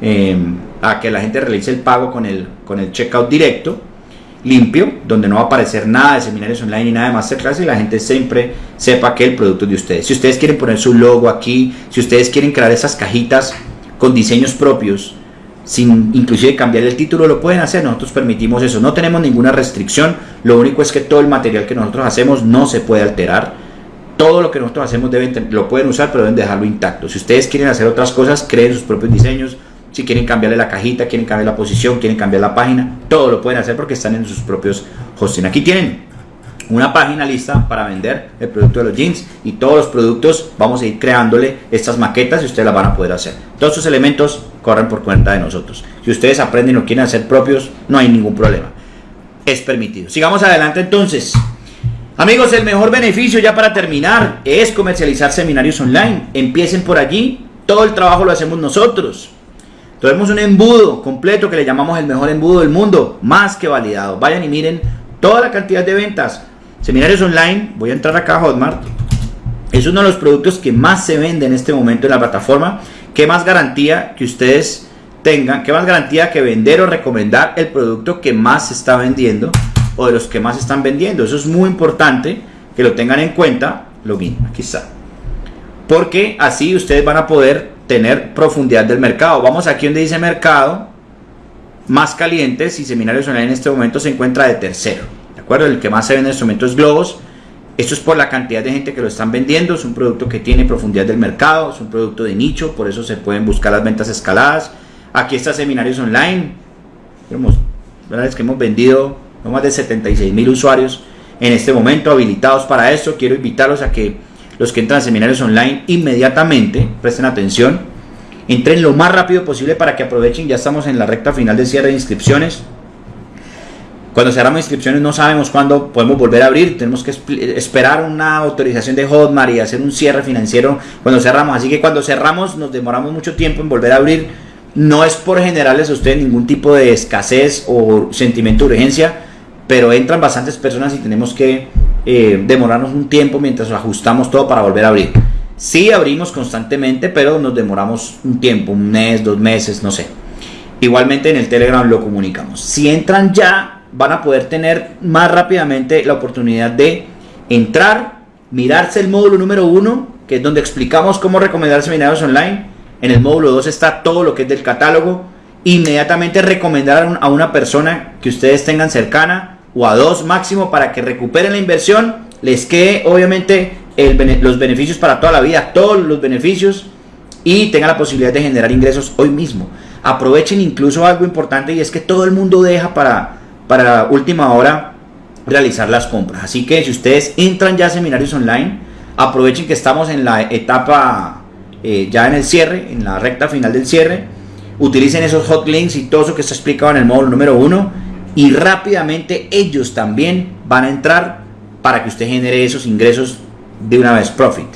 em, a que la gente realice el pago con el, con el checkout directo limpio, donde no va a aparecer nada de seminarios online ni nada de masterclass y la gente siempre sepa que el producto es de ustedes. Si ustedes quieren poner su logo aquí, si ustedes quieren crear esas cajitas con diseños propios, sin inclusive cambiar el título, lo pueden hacer, nosotros permitimos eso, no tenemos ninguna restricción, lo único es que todo el material que nosotros hacemos no se puede alterar, todo lo que nosotros hacemos deben, lo pueden usar, pero deben dejarlo intacto. Si ustedes quieren hacer otras cosas, creen sus propios diseños, si quieren cambiarle la cajita, quieren cambiar la posición, quieren cambiar la página, todo lo pueden hacer porque están en sus propios hosting. Aquí tienen una página lista para vender el producto de los jeans y todos los productos vamos a ir creándole estas maquetas y ustedes las van a poder hacer. Todos estos elementos corren por cuenta de nosotros. Si ustedes aprenden o quieren hacer propios, no hay ningún problema. Es permitido. Sigamos adelante entonces. Amigos, el mejor beneficio ya para terminar es comercializar seminarios online. Empiecen por allí. Todo el trabajo lo hacemos nosotros. Tenemos un embudo completo que le llamamos el mejor embudo del mundo, más que validado. Vayan y miren toda la cantidad de ventas. Seminarios online, voy a entrar acá a Hotmart. Es uno de los productos que más se vende en este momento en la plataforma. ¿Qué más garantía que ustedes tengan? ¿Qué más garantía que vender o recomendar el producto que más se está vendiendo o de los que más están vendiendo? Eso es muy importante que lo tengan en cuenta. Login, aquí está. Porque así ustedes van a poder tener profundidad del mercado. Vamos aquí donde dice mercado, más calientes y seminarios online en este momento se encuentra de tercero. ¿De acuerdo? El que más se vende en este momento es Globos. Esto es por la cantidad de gente que lo están vendiendo. Es un producto que tiene profundidad del mercado. Es un producto de nicho. Por eso se pueden buscar las ventas escaladas. Aquí está seminarios online. Vemos, ¿verdad? Es que hemos vendido más de 76 mil usuarios en este momento habilitados para esto. Quiero invitarlos a que los que entran a seminarios online inmediatamente, presten atención, entren lo más rápido posible para que aprovechen, ya estamos en la recta final de cierre de inscripciones. Cuando cerramos inscripciones no sabemos cuándo podemos volver a abrir, tenemos que esperar una autorización de Hotmart y hacer un cierre financiero cuando cerramos, así que cuando cerramos nos demoramos mucho tiempo en volver a abrir No es por generarles a ustedes ningún tipo de escasez o sentimiento de urgencia, pero entran bastantes personas y tenemos que eh, demorarnos un tiempo mientras ajustamos todo para volver a abrir. Sí abrimos constantemente, pero nos demoramos un tiempo, un mes, dos meses, no sé. Igualmente en el Telegram lo comunicamos. Si entran ya, van a poder tener más rápidamente la oportunidad de entrar, mirarse el módulo número uno, que es donde explicamos cómo recomendar seminarios online. En el módulo 2 está todo lo que es del catálogo. Inmediatamente recomendar a una persona que ustedes tengan cercana o a dos máximo para que recuperen la inversión. Les quede obviamente los beneficios para toda la vida, todos los beneficios y tengan la posibilidad de generar ingresos hoy mismo. Aprovechen incluso algo importante y es que todo el mundo deja para, para última hora realizar las compras. Así que si ustedes entran ya a seminarios online, aprovechen que estamos en la etapa eh, ya en el cierre, en la recta final del cierre. Utilicen esos hot links y todo eso que está explicado en el módulo número uno y rápidamente ellos también van a entrar para que usted genere esos ingresos de una vez, profit.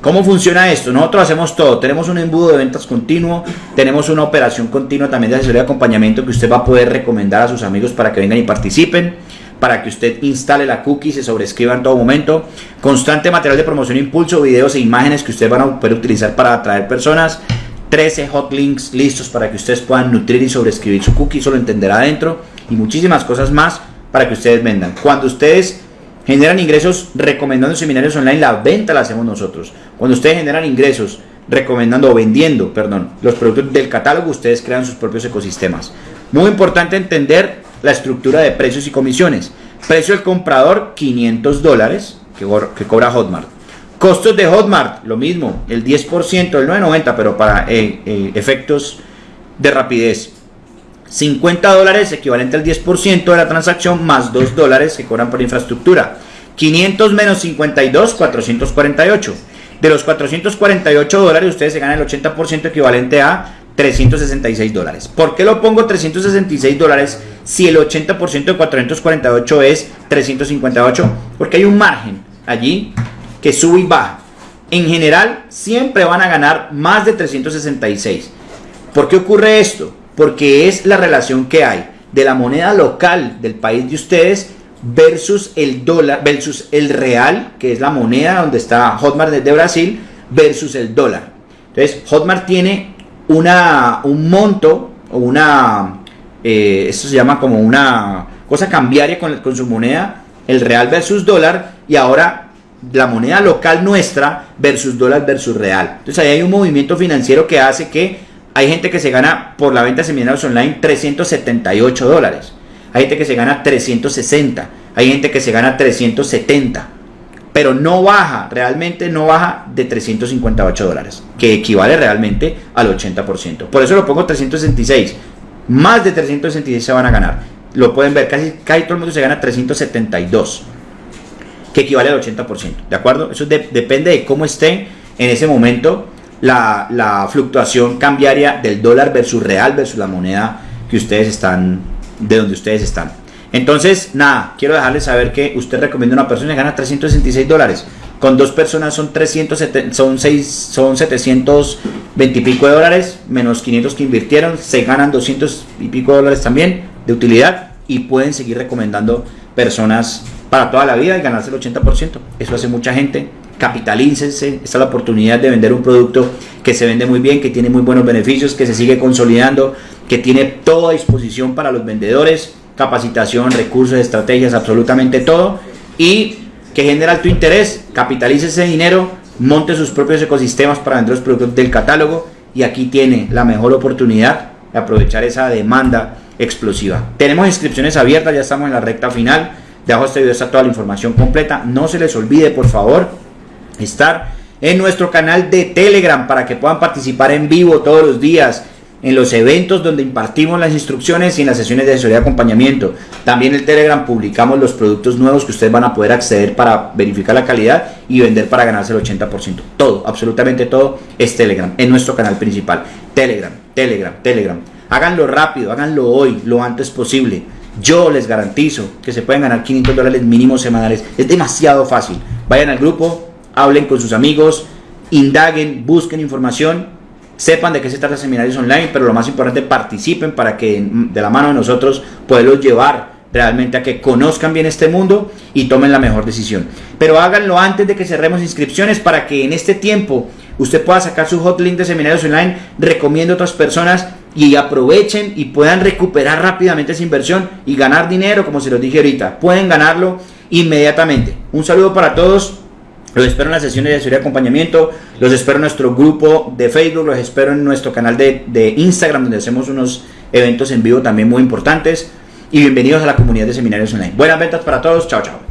¿Cómo funciona esto? Nosotros hacemos todo. Tenemos un embudo de ventas continuo, tenemos una operación continua también de asesoría y acompañamiento que usted va a poder recomendar a sus amigos para que vengan y participen, para que usted instale la cookie, se sobrescriba en todo momento, constante material de promoción, impulso, videos e imágenes que ustedes van a poder utilizar para atraer personas, 13 hot links listos para que ustedes puedan nutrir y sobrescribir su cookie, eso lo entenderá adentro, y muchísimas cosas más para que ustedes vendan. Cuando ustedes generan ingresos recomendando seminarios online, la venta la hacemos nosotros. Cuando ustedes generan ingresos recomendando o vendiendo, perdón, los productos del catálogo, ustedes crean sus propios ecosistemas. Muy importante entender la estructura de precios y comisiones. Precio del comprador, 500 dólares que, que cobra Hotmart. Costos de Hotmart, lo mismo, el 10%, el 9.90, pero para eh, eh, efectos de rapidez. 50 dólares equivalente al 10% de la transacción más 2 dólares que cobran por infraestructura. 500 menos 52, 448. De los 448 dólares ustedes se ganan el 80% equivalente a 366 dólares. ¿Por qué lo pongo 366 dólares si el 80% de 448 es 358? Porque hay un margen allí que sube y baja. En general siempre van a ganar más de 366. ¿Por qué ocurre esto? Porque es la relación que hay de la moneda local del país de ustedes versus el dólar, versus el real, que es la moneda donde está Hotmart de Brasil, versus el dólar. Entonces, Hotmart tiene una, un monto o una, eh, esto se llama como una cosa cambiaria con, con su moneda, el real versus dólar, y ahora la moneda local nuestra versus dólar versus real. Entonces ahí hay un movimiento financiero que hace que hay gente que se gana por la venta de seminarios online 378 dólares. Hay gente que se gana 360. Hay gente que se gana 370. Pero no baja, realmente no baja de 358 dólares. Que equivale realmente al 80%. Por eso lo pongo 366. Más de 366 se van a ganar. Lo pueden ver, casi, casi todo el mundo se gana 372. Que equivale al 80%. ¿De acuerdo? Eso depende de cómo esté en ese momento la, fluctuación cambiaria del dólar versus real versus la moneda que ustedes están, de donde ustedes están. Entonces, nada, quiero dejarles saber que usted recomienda a una persona y gana 366 dólares. Con dos personas son 370, son, 6, son 720 y pico de dólares, menos 500 que invirtieron, se ganan 200 y pico de dólares también de utilidad y pueden seguir recomendando personas para toda la vida y ganarse el 80%. Eso hace mucha gente capitalícense, esta es la oportunidad de vender un producto que se vende muy bien, que tiene muy buenos beneficios, que se sigue consolidando, que tiene toda disposición para los vendedores, capacitación, recursos, estrategias, absolutamente todo, y que genera alto interés, capitalice ese dinero, monte sus propios ecosistemas para vender los productos del catálogo, y aquí tiene la mejor oportunidad de aprovechar esa demanda explosiva. Tenemos inscripciones abiertas, ya estamos en la recta final. Debajo de este video está toda la información completa. No se les olvide, por favor, estar en nuestro canal de Telegram para que puedan participar en vivo todos los días en los eventos donde impartimos las instrucciones y en las sesiones de asesoría y acompañamiento. También en Telegram publicamos los productos nuevos que ustedes van a poder acceder para verificar la calidad y vender para ganarse el 80%. Todo, absolutamente todo es Telegram, en nuestro canal principal. Telegram, Telegram, Telegram. Háganlo rápido, háganlo hoy, lo antes posible. Yo les garantizo que se pueden ganar 500 dólares mínimos semanales. Es demasiado fácil. Vayan al grupo, hablen con sus amigos, indaguen, busquen información sepan de qué se trata seminarios online, pero lo más importante, participen para que de la mano de nosotros poderlos llevar realmente a que conozcan bien este mundo y tomen la mejor decisión. Pero háganlo antes de que cerremos inscripciones para que en este tiempo usted pueda sacar su hot link de seminarios online, recomiendo a otras personas y aprovechen y puedan recuperar rápidamente esa inversión y ganar dinero, como se los dije ahorita. Pueden ganarlo inmediatamente. Un saludo para todos. Los espero en las sesiones de asesoría y acompañamiento. Los espero en nuestro grupo de Facebook. Los espero en nuestro canal de, de Instagram, donde hacemos unos eventos en vivo también muy importantes y bienvenidos a la comunidad de seminarios online. Buenas ventas para todos, chao chao.